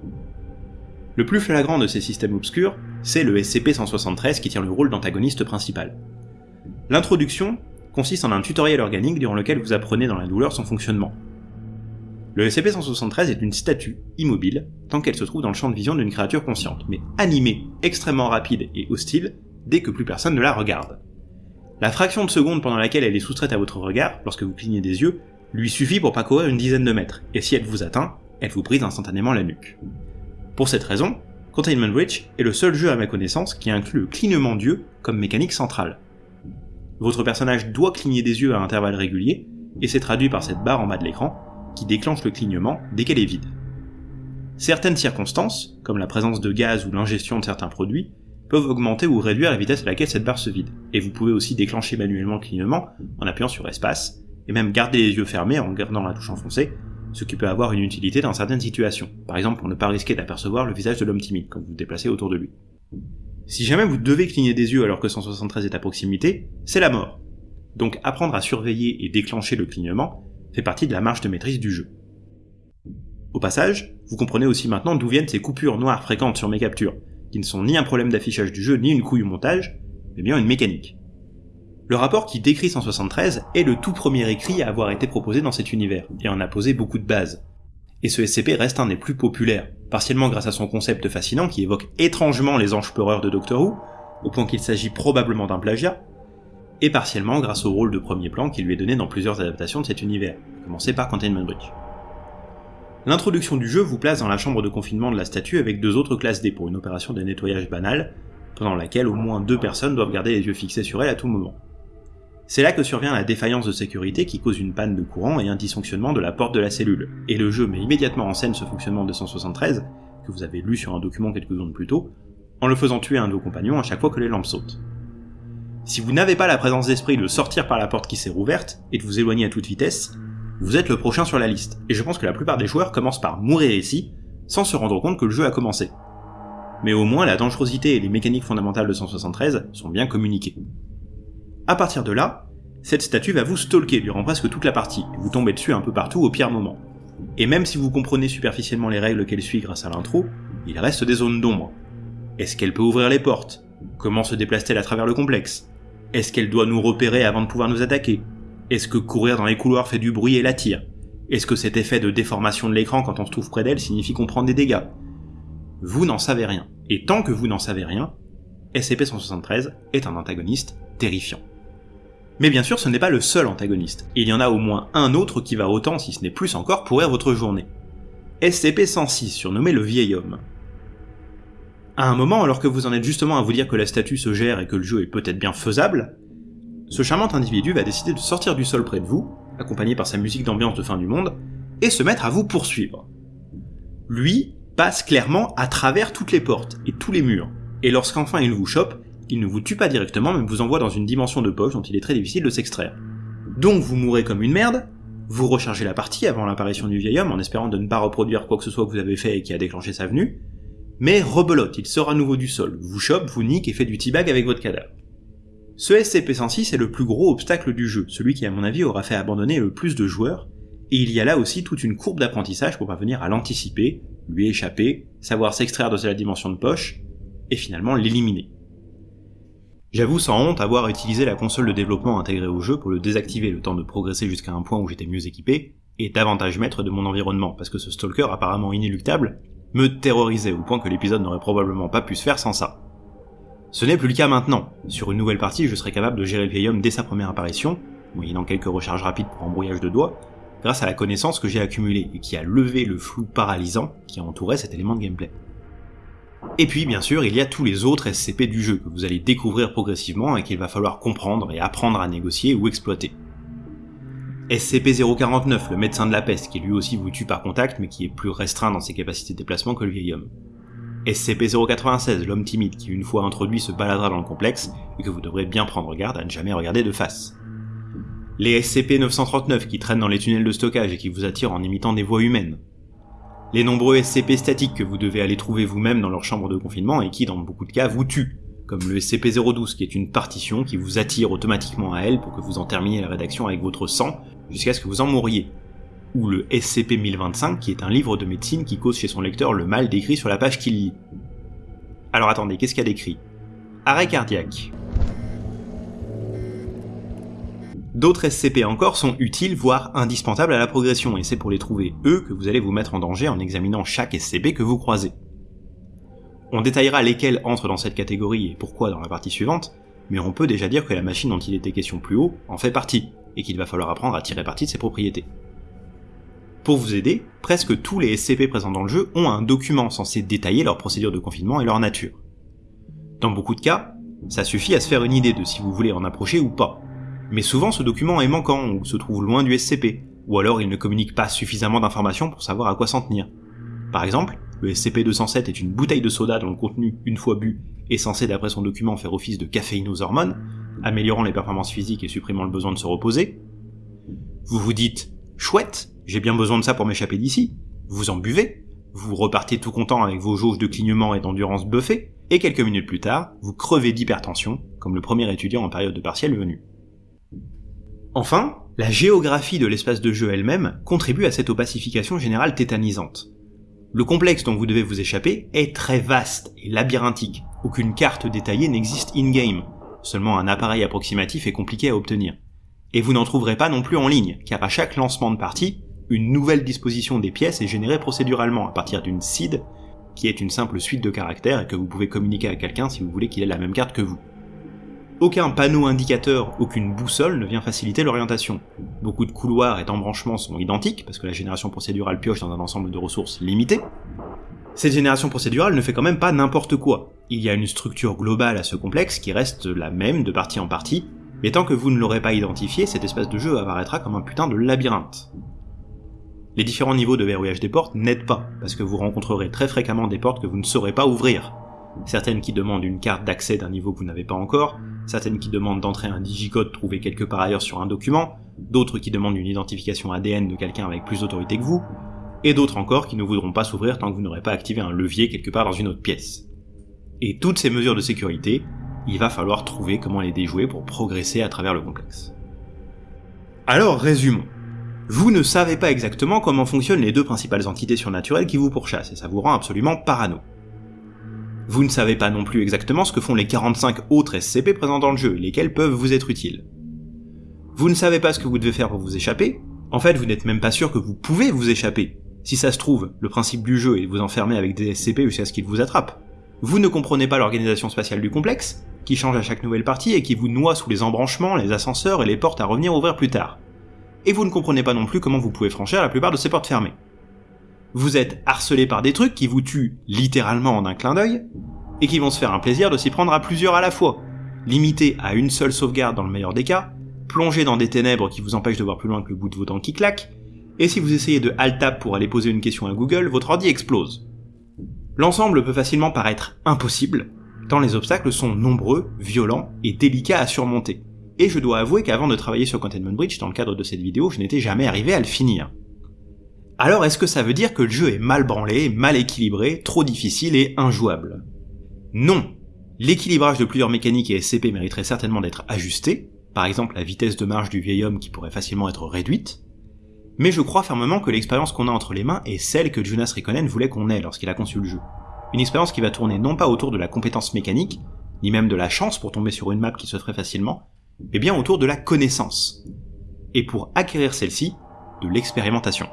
Le plus flagrant de ces systèmes obscurs, c'est le SCP-173 qui tient le rôle d'antagoniste principal. L'introduction consiste en un tutoriel organique durant lequel vous apprenez dans la douleur son fonctionnement, le SCP-173 est une statue, immobile, tant qu'elle se trouve dans le champ de vision d'une créature consciente, mais animée, extrêmement rapide et hostile, dès que plus personne ne la regarde. La fraction de seconde pendant laquelle elle est soustraite à votre regard, lorsque vous clignez des yeux, lui suffit pour parcourir une dizaine de mètres, et si elle vous atteint, elle vous brise instantanément la nuque. Pour cette raison, Containment Breach est le seul jeu à ma connaissance qui inclut le clignement d'yeux comme mécanique centrale. Votre personnage doit cligner des yeux à intervalles réguliers, et c'est traduit par cette barre en bas de l'écran, qui déclenche le clignement dès qu'elle est vide. Certaines circonstances, comme la présence de gaz ou l'ingestion de certains produits, peuvent augmenter ou réduire la vitesse à laquelle cette barre se vide, et vous pouvez aussi déclencher manuellement le clignement en appuyant sur espace, et même garder les yeux fermés en gardant la touche enfoncée, ce qui peut avoir une utilité dans certaines situations, par exemple pour ne pas risquer d'apercevoir le visage de l'homme timide quand vous vous déplacez autour de lui. Si jamais vous devez cligner des yeux alors que 173 est à proximité, c'est la mort. Donc apprendre à surveiller et déclencher le clignement fait partie de la marge de maîtrise du jeu. Au passage, vous comprenez aussi maintenant d'où viennent ces coupures noires fréquentes sur mes captures, qui ne sont ni un problème d'affichage du jeu ni une couille au montage, mais bien une mécanique. Le rapport qui décrit 173 est le tout premier écrit à avoir été proposé dans cet univers, et en a posé beaucoup de bases. Et ce SCP reste un des plus populaires, partiellement grâce à son concept fascinant qui évoque étrangement les anges peureurs de Doctor Who, au point qu'il s'agit probablement d'un plagiat, et partiellement grâce au rôle de premier plan qui lui est donné dans plusieurs adaptations de cet univers, commencé par Containment Breach. L'introduction du jeu vous place dans la chambre de confinement de la statue avec deux autres classes D pour une opération de nettoyage banal, pendant laquelle au moins deux personnes doivent garder les yeux fixés sur elle à tout moment. C'est là que survient la défaillance de sécurité qui cause une panne de courant et un dysfonctionnement de la porte de la cellule, et le jeu met immédiatement en scène ce fonctionnement de 173, que vous avez lu sur un document quelques secondes plus tôt, en le faisant tuer un de vos compagnons à chaque fois que les lampes sautent. Si vous n'avez pas la présence d'esprit de sortir par la porte qui s'est rouverte et de vous éloigner à toute vitesse, vous êtes le prochain sur la liste, et je pense que la plupart des joueurs commencent par mourir ici, sans se rendre compte que le jeu a commencé. Mais au moins la dangerosité et les mécaniques fondamentales de 173 sont bien communiquées. À partir de là, cette statue va vous stalker durant presque toute la partie, et vous tombez dessus un peu partout au pire moment. Et même si vous comprenez superficiellement les règles qu'elle suit grâce à l'intro, il reste des zones d'ombre. Est-ce qu'elle peut ouvrir les portes? Comment se déplace-t-elle à travers le complexe? Est-ce qu'elle doit nous repérer avant de pouvoir nous attaquer? Est-ce que courir dans les couloirs fait du bruit et l'attire? Est-ce que cet effet de déformation de l'écran quand on se trouve près d'elle signifie qu'on prend des dégâts? Vous n'en savez rien. Et tant que vous n'en savez rien, SCP-173 est un antagoniste terrifiant. Mais bien sûr, ce n'est pas le seul antagoniste. Il y en a au moins un autre qui va autant, si ce n'est plus encore, pourrir votre journée. SCP-106, surnommé le Vieil Homme. À un moment, alors que vous en êtes justement à vous dire que la statue se gère et que le jeu est peut-être bien faisable, ce charmant individu va décider de sortir du sol près de vous, accompagné par sa musique d'ambiance de fin du monde, et se mettre à vous poursuivre. Lui passe clairement à travers toutes les portes et tous les murs, et lorsqu'enfin il vous chope, il ne vous tue pas directement mais vous envoie dans une dimension de poche dont il est très difficile de s'extraire. Donc vous mourrez comme une merde, vous rechargez la partie avant l'apparition du vieil homme en espérant de ne pas reproduire quoi que ce soit que vous avez fait et qui a déclenché sa venue, mais rebelote, il sort à nouveau du sol, vous chope, vous nique et fait du teabag avec votre cadavre. Ce SCP-106 est le plus gros obstacle du jeu, celui qui à mon avis aura fait abandonner le plus de joueurs, et il y a là aussi toute une courbe d'apprentissage pour parvenir à l'anticiper, lui échapper, savoir s'extraire de sa dimension de poche, et finalement l'éliminer. J'avoue sans honte avoir utilisé la console de développement intégrée au jeu pour le désactiver le temps de progresser jusqu'à un point où j'étais mieux équipé, et davantage maître de mon environnement, parce que ce stalker apparemment inéluctable me terrorisait au point que l'épisode n'aurait probablement pas pu se faire sans ça. Ce n'est plus le cas maintenant. Sur une nouvelle partie, je serai capable de gérer le vieil homme dès sa première apparition, moyennant quelques recharges rapides pour embrouillage de doigts, grâce à la connaissance que j'ai accumulée et qui a levé le flou paralysant qui entourait cet élément de gameplay. Et puis, bien sûr, il y a tous les autres SCP du jeu que vous allez découvrir progressivement et qu'il va falloir comprendre et apprendre à négocier ou exploiter. SCP-049, le médecin de la peste, qui lui aussi vous tue par contact, mais qui est plus restreint dans ses capacités de déplacement que le vieil homme. SCP-096, l'homme timide, qui une fois introduit se baladera dans le complexe, et que vous devrez bien prendre garde à ne jamais regarder de face. Les SCP-939 qui traînent dans les tunnels de stockage et qui vous attirent en imitant des voix humaines. les nombreux SCP statiques que vous devez aller trouver vous-même dans leur chambre de confinement et qui, dans beaucoup de cas, vous tuent, comme le SCP-012 qui est une partition qui vous attire automatiquement à elle pour que vous en terminiez la rédaction avec votre sang jusqu'à ce que vous en mouriez, ou le SCP-1025 qui est un livre de médecine qui cause chez son lecteur le mal décrit sur la page qu'il lit. Alors attendez, qu'est-ce qu'il y a décrit? Arrêt cardiaque. D'autres SCP encore sont utiles, voire indispensables à la progression, et c'est pour les trouver eux que vous allez vous mettre en danger en examinant chaque SCP que vous croisez. On détaillera lesquels entrent dans cette catégorie et pourquoi dans la partie suivante, mais on peut déjà dire que la machine dont il était question plus haut en fait partie, et qu'il va falloir apprendre à tirer parti de ses propriétés. Pour vous aider, presque tous les SCP présents dans le jeu ont un document censé détailler leur procédure de confinement et leur nature. Dans beaucoup de cas, ça suffit à se faire une idée de si vous voulez en approcher ou pas. Mais souvent ce document est manquant ou se trouve loin du SCP, ou alors il ne communique pas suffisamment d'informations pour savoir à quoi s'en tenir. Par exemple, le SCP-207 est une bouteille de soda dont le contenu, une fois bu, est censé d'après son document faire office de caféine aux hormones, améliorant les performances physiques et supprimant le besoin de se reposer. Vous vous dites, chouette, j'ai bien besoin de ça pour m'échapper d'ici. Vous en buvez, vous repartez tout content avec vos jauges de clignement et d'endurance buffées, et quelques minutes plus tard, vous crevez d'hypertension, comme le premier étudiant en période de partiel venu. Enfin, la géographie de l'espace de jeu elle-même contribue à cette opacification générale tétanisante. Le complexe dont vous devez vous échapper est très vaste et labyrinthique. Aucune carte détaillée n'existe in-game. Seulement un appareil approximatif est compliqué à obtenir. Et vous n'en trouverez pas non plus en ligne, car à chaque lancement de partie, une nouvelle disposition des pièces est générée procéduralement à partir d'une seed, qui est une simple suite de caractères et que vous pouvez communiquer à quelqu'un si vous voulez qu'il ait la même carte que vous. Aucun panneau indicateur, aucune boussole ne vient faciliter l'orientation. Beaucoup de couloirs et d'embranchements sont identiques, parce que la génération procédurale pioche dans un ensemble de ressources limitées. Cette génération procédurale ne fait quand même pas n'importe quoi. Il y a une structure globale à ce complexe qui reste la même de partie en partie, mais tant que vous ne l'aurez pas identifié, cet espace de jeu apparaîtra comme un putain de labyrinthe. Les différents niveaux de verrouillage des portes n'aident pas, parce que vous rencontrerez très fréquemment des portes que vous ne saurez pas ouvrir. Certaines qui demandent une carte d'accès d'un niveau que vous n'avez pas encore, certaines qui demandent d'entrer un digicode trouvé quelque part ailleurs sur un document, d'autres qui demandent une identification ADN de quelqu'un avec plus d'autorité que vous, et d'autres encore qui ne voudront pas s'ouvrir tant que vous n'aurez pas activé un levier quelque part dans une autre pièce. Et toutes ces mesures de sécurité, il va falloir trouver comment les déjouer pour progresser à travers le complexe. Alors résumons vous ne savez pas exactement comment fonctionnent les deux principales entités surnaturelles qui vous pourchassent, et ça vous rend absolument parano. Vous ne savez pas non plus exactement ce que font les 45 autres SCP présents dans le jeu, lesquels peuvent vous être utiles. Vous ne savez pas ce que vous devez faire pour vous échapper, en fait vous n'êtes même pas sûr que vous pouvez vous échapper. Si ça se trouve, le principe du jeu est de vous enfermer avec des SCP jusqu'à ce qu'ils vous attrapent. Vous ne comprenez pas l'organisation spatiale du complexe, qui change à chaque nouvelle partie et qui vous noie sous les embranchements, les ascenseurs et les portes à revenir ouvrir plus tard et vous ne comprenez pas non plus comment vous pouvez franchir la plupart de ces portes fermées. Vous êtes harcelé par des trucs qui vous tuent littéralement en un clin d'œil, et qui vont se faire un plaisir de s'y prendre à plusieurs à la fois, limité à une seule sauvegarde dans le meilleur des cas, plongé dans des ténèbres qui vous empêchent de voir plus loin que le bout de vos dents qui claque, et si vous essayez de alt-tab pour aller poser une question à Google, votre ordi explose. L'ensemble peut facilement paraître impossible, tant les obstacles sont nombreux, violents et délicats à surmonter et je dois avouer qu'avant de travailler sur Containment Bridge dans le cadre de cette vidéo, je n'étais jamais arrivé à le finir. Alors est-ce que ça veut dire que le jeu est mal branlé, mal équilibré, trop difficile et injouable? Non L'équilibrage de plusieurs mécaniques et SCP mériterait certainement d'être ajusté, par exemple la vitesse de marche du vieil homme qui pourrait facilement être réduite, mais je crois fermement que l'expérience qu'on a entre les mains est celle que Jonas Rikkonen voulait qu'on ait lorsqu'il a conçu le jeu. Une expérience qui va tourner non pas autour de la compétence mécanique, ni même de la chance pour tomber sur une map qui se ferait facilement, mais bien autour de la connaissance. Et pour acquérir celle-ci, de l'expérimentation.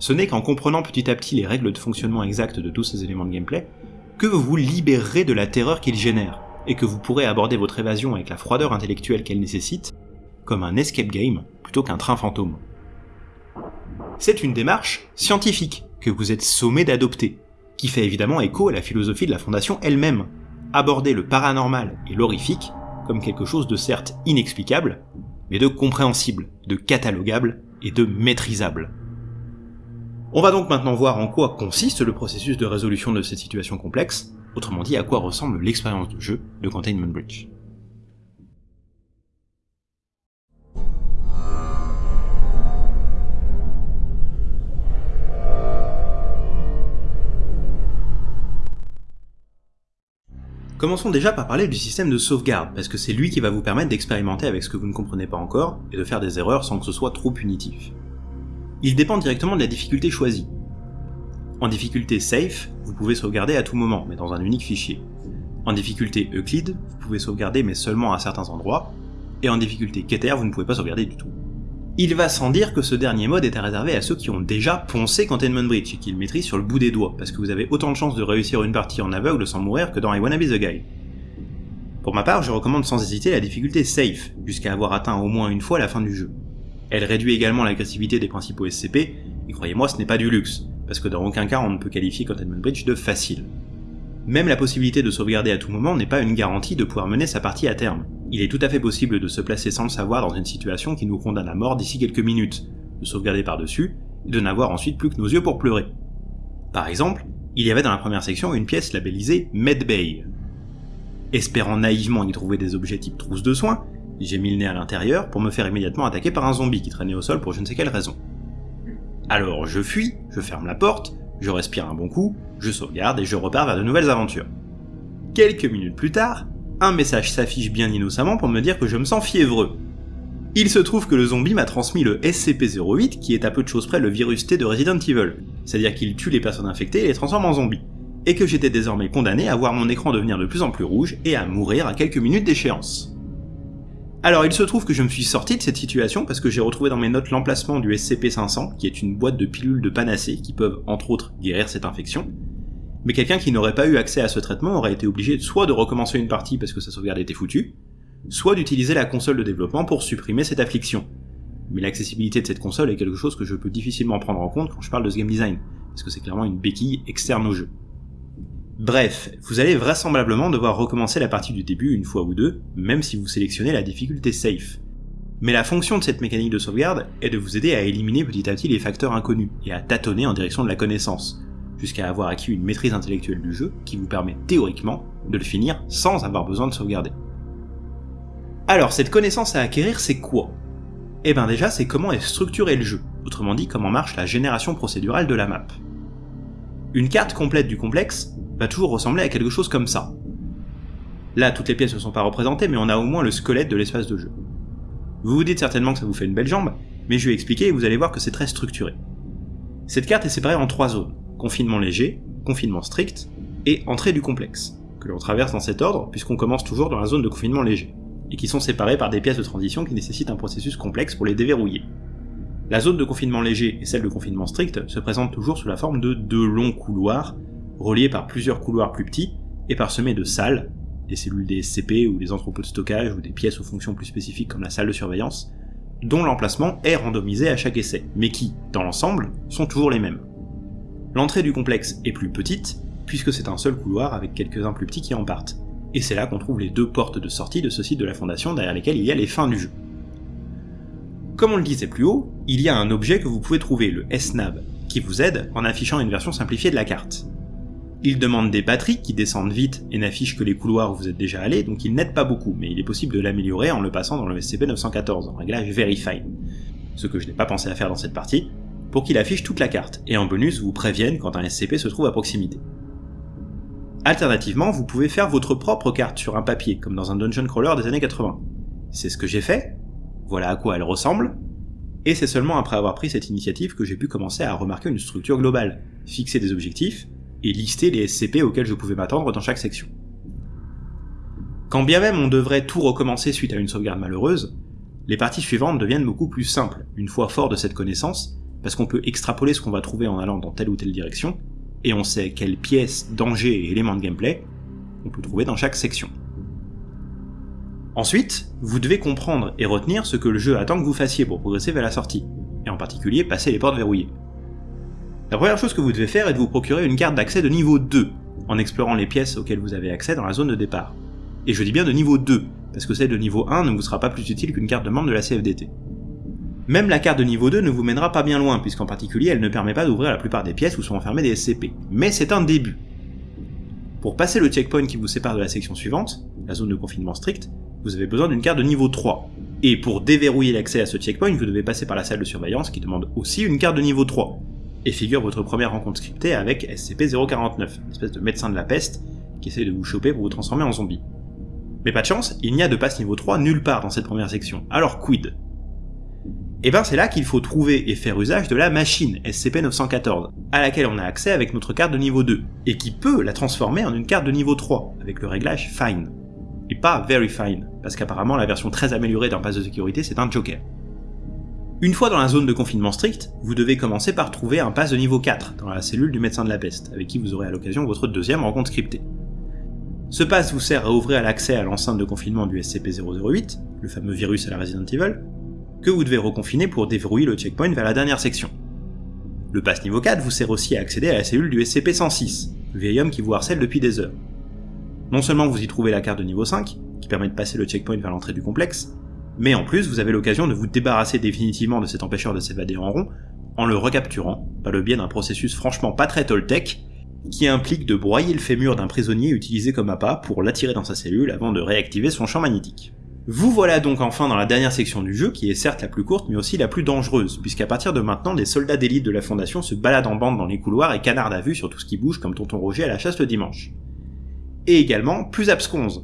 Ce n'est qu'en comprenant petit à petit les règles de fonctionnement exactes de tous ces éléments de gameplay que vous vous libérerez de la terreur qu'ils génèrent, et que vous pourrez aborder votre évasion avec la froideur intellectuelle qu'elle nécessite, comme un escape game plutôt qu'un train fantôme. C'est une démarche scientifique que vous êtes sommé d'adopter, qui fait évidemment écho à la philosophie de la Fondation elle-même, aborder le paranormal et l'horrifique comme quelque chose de certes inexplicable, mais de compréhensible, de catalogable et de maîtrisable. On va donc maintenant voir en quoi consiste le processus de résolution de cette situation complexe, autrement dit à quoi ressemble l'expérience de jeu de Containment Bridge. Commençons déjà par parler du système de sauvegarde, parce que c'est lui qui va vous permettre d'expérimenter avec ce que vous ne comprenez pas encore, et de faire des erreurs sans que ce soit trop punitif. Il dépend directement de la difficulté choisie. En difficulté Safe, vous pouvez sauvegarder à tout moment, mais dans un unique fichier. En difficulté Euclid, vous pouvez sauvegarder mais seulement à certains endroits, et en difficulté Keter, vous ne pouvez pas sauvegarder du tout. Il va sans dire que ce dernier mode est réservé à ceux qui ont déjà poncé Containment Breach et qui le maîtrisent sur le bout des doigts, parce que vous avez autant de chances de réussir une partie en aveugle sans mourir que dans I Wanna Be The Guy. Pour ma part, je recommande sans hésiter la difficulté Safe, jusqu'à avoir atteint au moins une fois la fin du jeu. Elle réduit également l'agressivité des principaux SCP, et croyez-moi ce n'est pas du luxe, parce que dans aucun cas on ne peut qualifier Containment Breach de facile. Même la possibilité de sauvegarder à tout moment n'est pas une garantie de pouvoir mener sa partie à terme. Il est tout à fait possible de se placer sans le savoir dans une situation qui nous condamne à mort d'ici quelques minutes, de sauvegarder par-dessus, et de n'avoir ensuite plus que nos yeux pour pleurer. Par exemple, il y avait dans la première section une pièce labellisée Medbay. Espérant naïvement y trouver des objets type trousse de soins, j'ai mis le nez à l'intérieur pour me faire immédiatement attaquer par un zombie qui traînait au sol pour je ne sais quelle raison. Alors je fuis, je ferme la porte, je respire un bon coup, je sauvegarde et je repars vers de nouvelles aventures. Quelques minutes plus tard, un message s'affiche bien innocemment pour me dire que je me sens fiévreux. Il se trouve que le zombie m'a transmis le SCP-08 qui est à peu de choses près le virus T de Resident Evil, c'est-à-dire qu'il tue les personnes infectées et les transforme en zombies, et que j'étais désormais condamné à voir mon écran devenir de plus en plus rouge et à mourir à quelques minutes d'échéance. Alors il se trouve que je me suis sorti de cette situation parce que j'ai retrouvé dans mes notes l'emplacement du SCP-500, qui est une boîte de pilules de panacée qui peuvent entre autres guérir cette infection, mais quelqu'un qui n'aurait pas eu accès à ce traitement aurait été obligé soit de recommencer une partie parce que sa sauvegarde était foutue, soit d'utiliser la console de développement pour supprimer cette affliction. Mais l'accessibilité de cette console est quelque chose que je peux difficilement prendre en compte quand je parle de ce game design, parce que c'est clairement une béquille externe au jeu. Bref, vous allez vraisemblablement devoir recommencer la partie du début une fois ou deux, même si vous sélectionnez la difficulté safe. Mais la fonction de cette mécanique de sauvegarde est de vous aider à éliminer petit à petit les facteurs inconnus et à tâtonner en direction de la connaissance, jusqu'à avoir acquis une maîtrise intellectuelle du jeu qui vous permet théoriquement de le finir sans avoir besoin de sauvegarder. Alors, cette connaissance à acquérir, c'est quoi? Eh ben déjà, c'est comment est structuré le jeu, autrement dit comment marche la génération procédurale de la map. Une carte complète du complexe va toujours ressembler à quelque chose comme ça. Là, toutes les pièces ne sont pas représentées, mais on a au moins le squelette de l'espace de jeu. Vous vous dites certainement que ça vous fait une belle jambe, mais je vais expliquer et vous allez voir que c'est très structuré. Cette carte est séparée en trois zones confinement léger, confinement strict et entrée du complexe, que l'on traverse dans cet ordre puisqu'on commence toujours dans la zone de confinement léger, et qui sont séparées par des pièces de transition qui nécessitent un processus complexe pour les déverrouiller. La zone de confinement léger et celle de confinement strict se présentent toujours sous la forme de deux longs couloirs, reliés par plusieurs couloirs plus petits et parsemés de salles, des cellules des SCP ou des entrepôts de stockage ou des pièces aux fonctions plus spécifiques comme la salle de surveillance, dont l'emplacement est randomisé à chaque essai, mais qui, dans l'ensemble, sont toujours les mêmes. L'entrée du complexe est plus petite, puisque c'est un seul couloir avec quelques-uns plus petits qui en partent, et c'est là qu'on trouve les deux portes de sortie de ce site de la Fondation derrière lesquelles il y a les fins du jeu. Comme on le disait plus haut, il y a un objet que vous pouvez trouver, le SNAB, qui vous aide en affichant une version simplifiée de la carte. Il demande des batteries qui descendent vite et n'affichent que les couloirs où vous êtes déjà allé, donc il n'aide pas beaucoup, mais il est possible de l'améliorer en le passant dans le SCP-914 en réglage Verify. Ce que je n'ai pas pensé à faire dans cette partie, pour qu'il affiche toute la carte, et en bonus vous prévienne quand un SCP se trouve à proximité. Alternativement, vous pouvez faire votre propre carte sur un papier, comme dans un dungeon crawler des années 80. C'est ce que j'ai fait, voilà à quoi elle ressemble, et c'est seulement après avoir pris cette initiative que j'ai pu commencer à remarquer une structure globale, fixer des objectifs, et lister les SCP auxquels je pouvais m'attendre dans chaque section. Quand bien même on devrait tout recommencer suite à une sauvegarde malheureuse, les parties suivantes deviennent beaucoup plus simples, une fois fort de cette connaissance, parce qu'on peut extrapoler ce qu'on va trouver en allant dans telle ou telle direction, et on sait quelles pièces, dangers et éléments de gameplay on peut trouver dans chaque section. Ensuite, vous devez comprendre et retenir ce que le jeu attend que vous fassiez pour progresser vers la sortie, et en particulier passer les portes verrouillées. La première chose que vous devez faire est de vous procurer une carte d'accès de niveau 2, en explorant les pièces auxquelles vous avez accès dans la zone de départ. Et je dis bien de niveau 2, parce que celle de niveau 1 ne vous sera pas plus utile qu'une carte de membre de la CFDT. Même la carte de niveau 2 ne vous mènera pas bien loin, puisqu'en particulier elle ne permet pas d'ouvrir la plupart des pièces où sont enfermés des SCP. Mais c'est un début. Pour passer le checkpoint qui vous sépare de la section suivante, la zone de confinement strict, vous avez besoin d'une carte de niveau 3. Et pour déverrouiller l'accès à ce checkpoint, vous devez passer par la salle de surveillance qui demande aussi une carte de niveau 3. Et figure votre première rencontre scriptée avec SCP-049, une espèce de médecin de la peste, qui essaye de vous choper pour vous transformer en zombie. Mais pas de chance, il n'y a de passe niveau 3 nulle part dans cette première section, alors quid? Et ben c'est là qu'il faut trouver et faire usage de la machine SCP-914, à laquelle on a accès avec notre carte de niveau 2, et qui peut la transformer en une carte de niveau 3, avec le réglage Fine. Et pas Very Fine, parce qu'apparemment la version très améliorée d'un pass de sécurité c'est un joker. Une fois dans la zone de confinement strict, vous devez commencer par trouver un pass de niveau 4 dans la cellule du médecin de la peste, avec qui vous aurez à l'occasion votre deuxième rencontre scriptée. Ce pass vous sert à ouvrir l'accès à l'enceinte de confinement du SCP-008, le fameux virus à la Resident Evil, que vous devez reconfiner pour déverrouiller le checkpoint vers la dernière section. Le pass niveau 4 vous sert aussi à accéder à la cellule du SCP-106, le vieil homme qui vous harcèle depuis des heures. Non seulement vous y trouvez la carte de niveau 5, qui permet de passer le checkpoint vers l'entrée du complexe, mais en plus vous avez l'occasion de vous débarrasser définitivement de cet empêcheur de s'évader en rond en le recapturant par le biais d'un processus franchement pas très toltec qui implique de broyer le fémur d'un prisonnier utilisé comme appât pour l'attirer dans sa cellule avant de réactiver son champ magnétique. Vous voilà donc enfin dans la dernière section du jeu, qui est certes la plus courte mais aussi la plus dangereuse, puisqu'à partir de maintenant, des soldats d'élite de la Fondation se baladent en bande dans les couloirs et canardent à vue sur tout ce qui bouge comme tonton Roger à la chasse le dimanche. Et également plus absconse,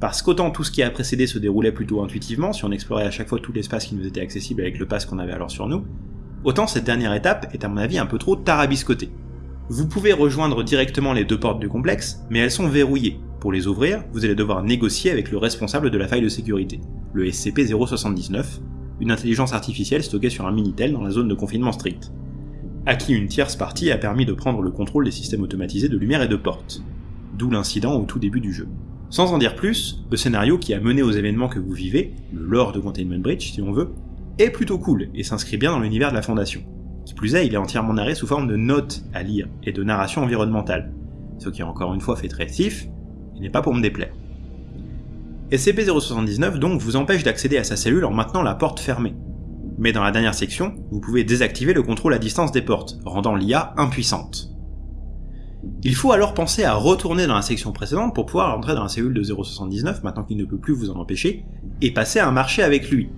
parce qu'autant tout ce qui a précédé se déroulait plutôt intuitivement, si on explorait à chaque fois tout l'espace qui nous était accessible avec le pass qu'on avait alors sur nous, autant cette dernière étape est à mon avis un peu trop tarabiscotée. Vous pouvez rejoindre directement les deux portes du complexe, mais elles sont verrouillées. Pour les ouvrir, vous allez devoir négocier avec le responsable de la faille de sécurité, le SCP-079, une intelligence artificielle stockée sur un Minitel dans la zone de confinement strict, à qui une tierce partie a permis de prendre le contrôle des systèmes automatisés de lumière et de portes, d'où l'incident au tout début du jeu. Sans en dire plus, le scénario qui a mené aux événements que vous vivez, le lore de Containment Bridge si on veut, est plutôt cool et s'inscrit bien dans l'univers de la Fondation. Qui plus est, il est entièrement narré sous forme de notes à lire et de narration environnementale, ce qui encore une fois fait très sif, et n'est pas pour me déplaire. SCP-079 donc vous empêche d'accéder à sa cellule en maintenant la porte fermée. Mais dans la dernière section, vous pouvez désactiver le contrôle à distance des portes, rendant l'IA impuissante. Il faut alors penser à retourner dans la section précédente pour pouvoir entrer dans la cellule de 079 maintenant qu'il ne peut plus vous en empêcher, et passer un marché avec lui.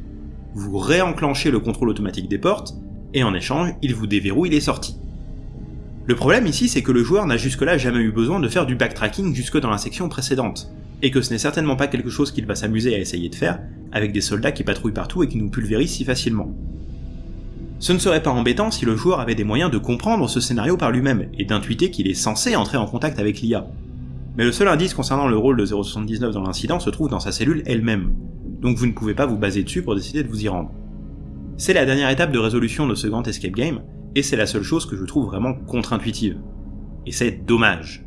Vous réenclenchez le contrôle automatique des portes, et en échange, il vous déverrouille les sorties. Le problème ici, c'est que le joueur n'a jusque-là jamais eu besoin de faire du backtracking jusque dans la section précédente, et que ce n'est certainement pas quelque chose qu'il va s'amuser à essayer de faire avec des soldats qui patrouillent partout et qui nous pulvérisent si facilement. Ce ne serait pas embêtant si le joueur avait des moyens de comprendre ce scénario par lui-même, et d'intuiter qu'il est censé entrer en contact avec l'IA. Mais le seul indice concernant le rôle de 079 dans l'incident se trouve dans sa cellule elle-même, donc vous ne pouvez pas vous baser dessus pour décider de vous y rendre. C'est la dernière étape de résolution de ce grand escape game, et c'est la seule chose que je trouve vraiment contre-intuitive. Et c'est dommage.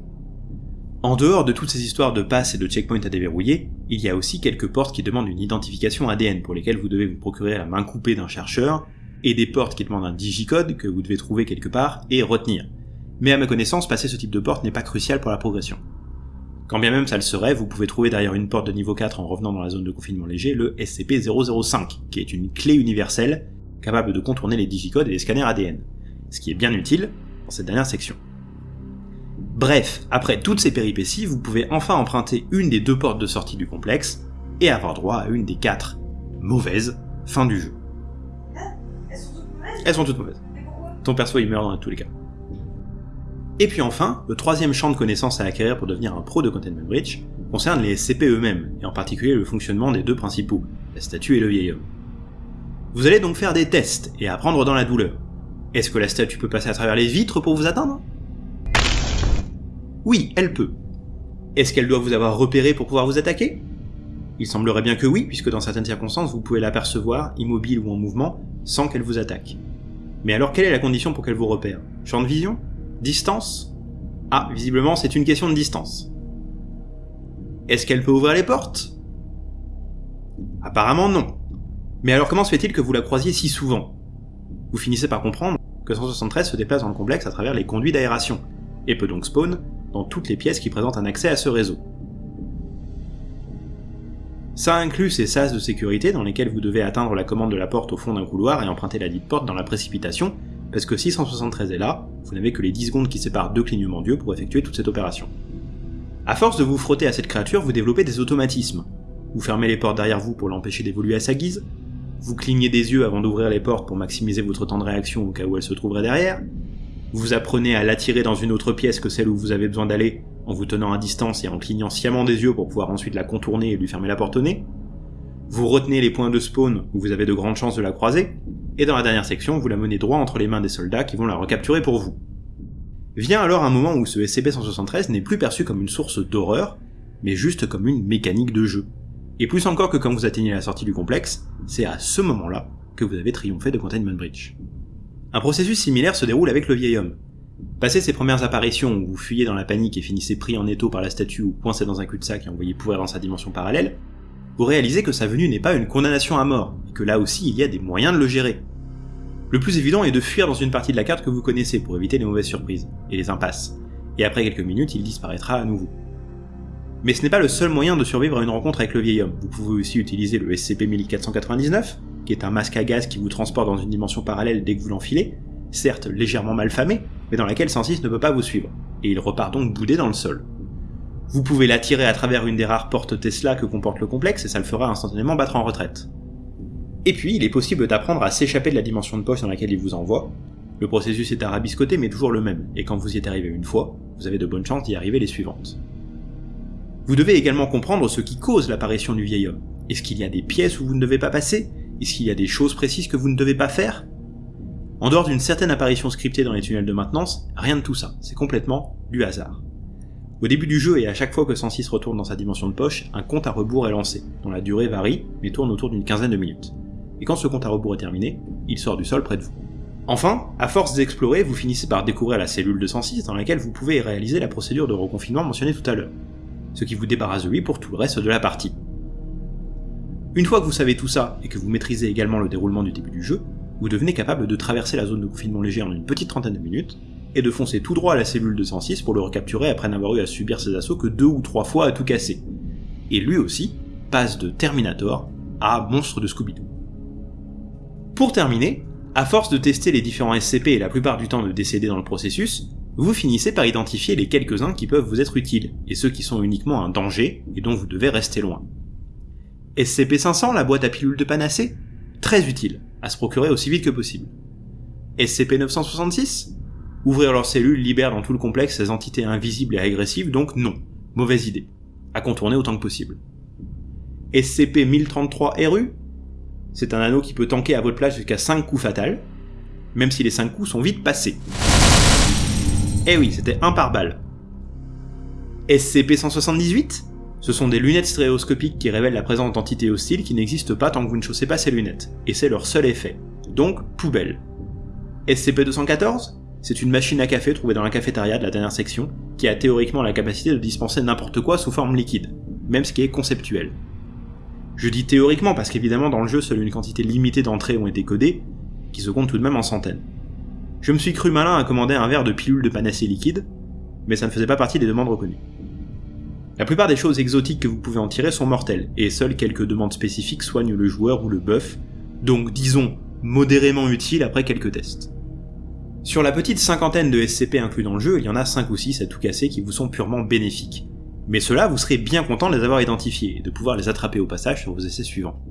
En dehors de toutes ces histoires de passe et de checkpoint à déverrouiller, il y a aussi quelques portes qui demandent une identification ADN pour lesquelles vous devez vous procurer la main coupée d'un chercheur, et des portes qui demandent un digicode que vous devez trouver quelque part et retenir. Mais à ma connaissance, passer ce type de porte n'est pas crucial pour la progression. Quand bien même ça le serait, vous pouvez trouver derrière une porte de niveau 4 en revenant dans la zone de confinement léger le SCP-005, qui est une clé universelle capable de contourner les digicodes et les scanners ADN, ce qui est bien utile dans cette dernière section. Bref, après toutes ces péripéties, vous pouvez enfin emprunter une des deux portes de sortie du complexe, et avoir droit à une des quatre mauvaises fins du jeu. Elles sont toutes mauvaises. Ton perso il meurt dans tous les cas. Et puis enfin, le troisième champ de connaissances à acquérir pour devenir un pro de Containment Breach concerne les SCP eux-mêmes, et en particulier le fonctionnement des deux principaux, la statue et le vieil homme. Vous allez donc faire des tests et apprendre dans la douleur. Est-ce que la statue peut passer à travers les vitres pour vous atteindre? Oui, elle peut. Est-ce qu'elle doit vous avoir repéré pour pouvoir vous attaquer? Il semblerait bien que oui, puisque dans certaines circonstances vous pouvez l'apercevoir, immobile ou en mouvement, sans qu'elle vous attaque. Mais alors quelle est la condition pour qu'elle vous repère? Champ de vision? Distance? Ah, visiblement c'est une question de distance. Est-ce qu'elle peut ouvrir les portes? Apparemment non. Mais alors comment se fait-il que vous la croisiez si souvent? Vous finissez par comprendre que 173 se déplace dans le complexe à travers les conduits d'aération, et peut donc spawn dans toutes les pièces qui présentent un accès à ce réseau. Ça inclut ces sas de sécurité dans lesquels vous devez atteindre la commande de la porte au fond d'un couloir et emprunter la dite porte dans la précipitation, parce que si 173 est là, vous n'avez que les 10 secondes qui séparent deux clignements d'yeux pour effectuer toute cette opération. A force de vous frotter à cette créature, vous développez des automatismes. Vous fermez les portes derrière vous pour l'empêcher d'évoluer à sa guise, vous clignez des yeux avant d'ouvrir les portes pour maximiser votre temps de réaction au cas où elle se trouverait derrière, vous apprenez à l'attirer dans une autre pièce que celle où vous avez besoin d'aller en vous tenant à distance et en clignant sciemment des yeux pour pouvoir ensuite la contourner et lui fermer la porte au nez. Vous retenez les points de spawn où vous avez de grandes chances de la croiser, et dans la dernière section, vous la menez droit entre les mains des soldats qui vont la recapturer pour vous. Vient alors un moment où ce SCP-173 n'est plus perçu comme une source d'horreur, mais juste comme une mécanique de jeu. Et plus encore que quand vous atteignez la sortie du complexe, c'est à ce moment-là que vous avez triomphé de Containment Bridge. Un processus similaire se déroule avec le vieil homme. Passé ses premières apparitions où vous fuyez dans la panique et finissez pris en étau par la statue ou coincé dans un cul-de-sac et envoyé pourrir dans sa dimension parallèle, vous réalisez que sa venue n'est pas une condamnation à mort, et que là aussi il y a des moyens de le gérer. Le plus évident est de fuir dans une partie de la carte que vous connaissez pour éviter les mauvaises surprises, et les impasses, et après quelques minutes il disparaîtra à nouveau. Mais ce n'est pas le seul moyen de survivre à une rencontre avec le vieil homme, vous pouvez aussi utiliser le SCP-1499, qui est un masque à gaz qui vous transporte dans une dimension parallèle dès que vous l'enfilez, certes légèrement mal famé, mais dans laquelle 106 ne peut pas vous suivre, et il repart donc boudé dans le sol. Vous pouvez l'attirer à travers une des rares portes Tesla que comporte le complexe et ça le fera instantanément battre en retraite. Et puis, il est possible d'apprendre à s'échapper de la dimension de poche dans laquelle il vous envoie. Le processus est arabiscoté mais toujours le même, et quand vous y êtes arrivé une fois, vous avez de bonnes chances d'y arriver les suivantes. Vous devez également comprendre ce qui cause l'apparition du vieil homme. Est-ce qu'il y a des pièces où vous ne devez pas passer? Est-ce qu'il y a des choses précises que vous ne devez pas faire? En dehors d'une certaine apparition scriptée dans les tunnels de maintenance, rien de tout ça, c'est complètement du hasard. Au début du jeu et à chaque fois que 106 retourne dans sa dimension de poche, un compte à rebours est lancé, dont la durée varie, mais tourne autour d'une quinzaine de minutes et quand ce compte à rebours est terminé, il sort du sol près de vous. Enfin, à force d'explorer, vous finissez par découvrir la cellule de 106 dans laquelle vous pouvez réaliser la procédure de reconfinement mentionnée tout à l'heure, ce qui vous débarrasse de lui pour tout le reste de la partie. Une fois que vous savez tout ça, et que vous maîtrisez également le déroulement du début du jeu, vous devenez capable de traverser la zone de confinement léger en une petite trentaine de minutes, et de foncer tout droit à la cellule de 106 pour le recapturer après n'avoir eu à subir ses assauts que deux ou trois fois à tout casser. Et lui aussi passe de Terminator à monstre de Scooby-Doo. Pour terminer, à force de tester les différents SCP et la plupart du temps de décéder dans le processus, vous finissez par identifier les quelques-uns qui peuvent vous être utiles, et ceux qui sont uniquement un danger et dont vous devez rester loin. SCP-500, la boîte à pilules de panacée? Très utile, à se procurer aussi vite que possible. SCP-966 Ouvrir leurs cellules libère dans tout le complexe ces entités invisibles et agressives, donc non, mauvaise idée. À contourner autant que possible. SCP-1033-RU c'est un anneau qui peut tanker à votre place jusqu'à 5 coups fatals, même si les 5 coups sont vite passés. Eh oui, c'était un par balle. SCP-178 Ce sont des lunettes stéréoscopiques qui révèlent la présence d'entités hostiles qui n'existent pas tant que vous ne chaussez pas ces lunettes, et c'est leur seul effet. Donc, poubelle. SCP-214 C'est une machine à café trouvée dans la cafétéria de la dernière section, qui a théoriquement la capacité de dispenser n'importe quoi sous forme liquide, même ce qui est conceptuel. Je dis théoriquement parce qu'évidemment dans le jeu seule une quantité limitée d'entrées ont été codées, qui se comptent tout de même en centaines. Je me suis cru malin à commander un verre de pilule de panacée liquide, mais ça ne faisait pas partie des demandes reconnues. La plupart des choses exotiques que vous pouvez en tirer sont mortelles, et seules quelques demandes spécifiques soignent le joueur ou le buff, donc disons modérément utiles après quelques tests. Sur la petite cinquantaine de SCP inclus dans le jeu, il y en a 5 ou 6 à tout casser qui vous sont purement bénéfiques, mais cela, vous serez bien content de les avoir identifiés et de pouvoir les attraper au passage sur vos essais suivants.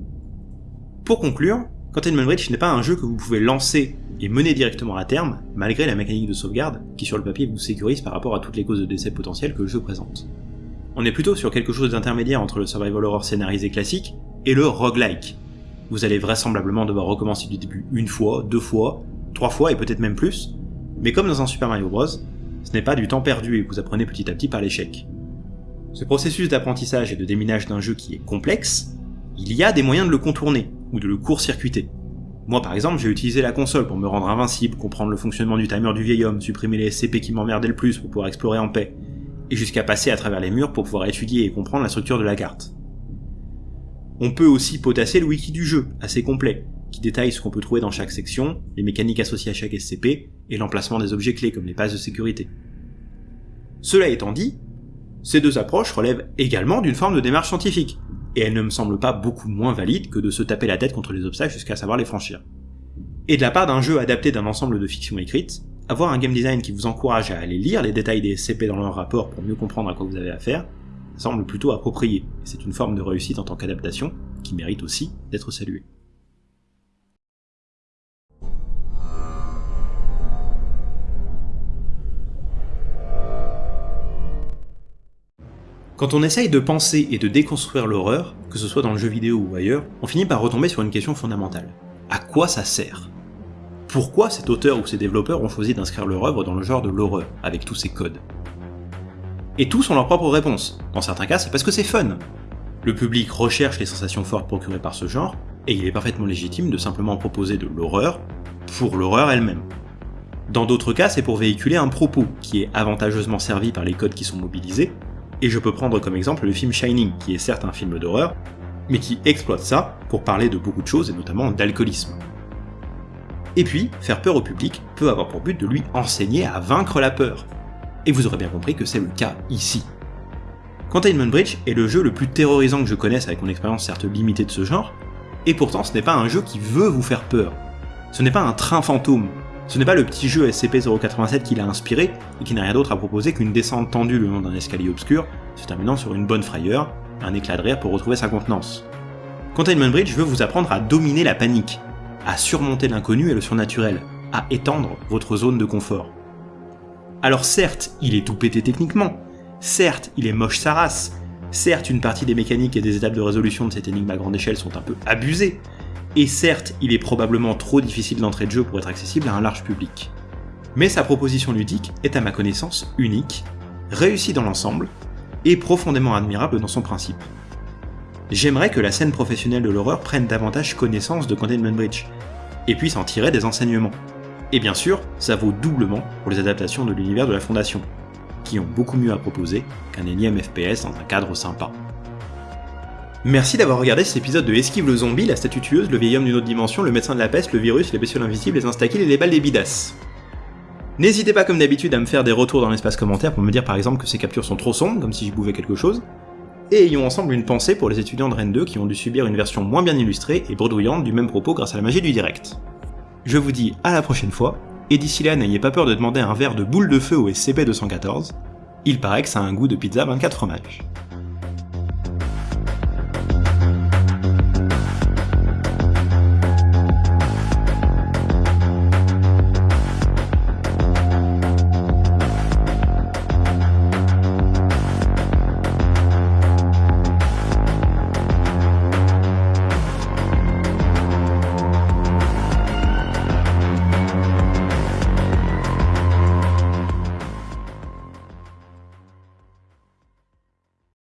Pour conclure, Containment Bridge n'est pas un jeu que vous pouvez lancer et mener directement à terme, malgré la mécanique de sauvegarde qui sur le papier vous sécurise par rapport à toutes les causes de décès potentielles que le jeu présente. On est plutôt sur quelque chose d'intermédiaire entre le survival horror scénarisé classique et le roguelike. Vous allez vraisemblablement devoir recommencer du début une fois, deux fois, trois fois et peut-être même plus, mais comme dans un Super Mario Bros, ce n'est pas du temps perdu et vous apprenez petit à petit par l'échec. Ce processus d'apprentissage et de déminage d'un jeu qui est complexe, il y a des moyens de le contourner, ou de le court-circuiter. Moi par exemple, j'ai utilisé la console pour me rendre invincible, comprendre le fonctionnement du timer du vieil homme, supprimer les SCP qui m'emmerdaient le plus pour pouvoir explorer en paix, et jusqu'à passer à travers les murs pour pouvoir étudier et comprendre la structure de la carte. On peut aussi potasser le wiki du jeu, assez complet, qui détaille ce qu'on peut trouver dans chaque section, les mécaniques associées à chaque SCP, et l'emplacement des objets clés comme les passes de sécurité. Cela étant dit, ces deux approches relèvent également d'une forme de démarche scientifique, et elles ne me semblent pas beaucoup moins valides que de se taper la tête contre les obstacles jusqu'à savoir les franchir. Et de la part d'un jeu adapté d'un ensemble de fictions écrites, avoir un game design qui vous encourage à aller lire les détails des SCP dans leur rapport pour mieux comprendre à quoi vous avez affaire, semble plutôt approprié, et c'est une forme de réussite en tant qu'adaptation qui mérite aussi d'être saluée. Quand on essaye de penser et de déconstruire l'horreur, que ce soit dans le jeu vidéo ou ailleurs, on finit par retomber sur une question fondamentale. À quoi ça sert? Pourquoi cet auteur ou ces développeurs ont choisi d'inscrire leur œuvre dans le genre de l'horreur, avec tous ces codes Et tous ont leur propre réponse. Dans certains cas, c'est parce que c'est fun. Le public recherche les sensations fortes procurées par ce genre, et il est parfaitement légitime de simplement proposer de l'horreur pour l'horreur elle-même. Dans d'autres cas, c'est pour véhiculer un propos qui est avantageusement servi par les codes qui sont mobilisés, et je peux prendre comme exemple le film Shining, qui est certes un film d'horreur, mais qui exploite ça pour parler de beaucoup de choses, et notamment d'alcoolisme. Et puis, faire peur au public peut avoir pour but de lui enseigner à vaincre la peur. Et vous aurez bien compris que c'est le cas ici. Containment Bridge est le jeu le plus terrorisant que je connaisse avec mon expérience certes limitée de ce genre, et pourtant ce n'est pas un jeu qui veut vous faire peur. Ce n'est pas un train fantôme, ce n'est pas le petit jeu SCP-087 qui l'a inspiré et qui n'a rien d'autre à proposer qu'une descente tendue le long d'un escalier obscur, se terminant sur une bonne frayeur, un éclat de rire pour retrouver sa contenance. Containment Bridge veut vous apprendre à dominer la panique, à surmonter l'inconnu et le surnaturel, à étendre votre zone de confort. Alors certes, il est tout pété techniquement, certes, il est moche sa race, certes, une partie des mécaniques et des étapes de résolution de cette énigme à grande échelle sont un peu abusées, et certes, il est probablement trop difficile d'entrée de jeu pour être accessible à un large public. Mais sa proposition ludique est à ma connaissance unique, réussie dans l'ensemble, et profondément admirable dans son principe. J'aimerais que la scène professionnelle de l'horreur prenne davantage connaissance de Containment Bridge, et puisse en tirer des enseignements. Et bien sûr, ça vaut doublement pour les adaptations de l'univers de la Fondation, qui ont beaucoup mieux à proposer qu'un énième FPS dans un cadre sympa. Merci d'avoir regardé cet épisode de Esquive le zombie, la statue tueuse, le vieil homme d'une autre dimension, le médecin de la peste, le virus, les bestioles invisibles, les instakills et les balles des bidasses. N'hésitez pas comme d'habitude à me faire des retours dans l'espace commentaire pour me dire par exemple que ces captures sont trop sombres, comme si j'y pouvais quelque chose, et ayons ensemble une pensée pour les étudiants de Rennes 2 qui ont dû subir une version moins bien illustrée et bredouillante du même propos grâce à la magie du direct. Je vous dis à la prochaine fois, et d'ici là n'ayez pas peur de demander un verre de boule de feu au SCP-214, il paraît que ça a un goût de pizza 24 fromages.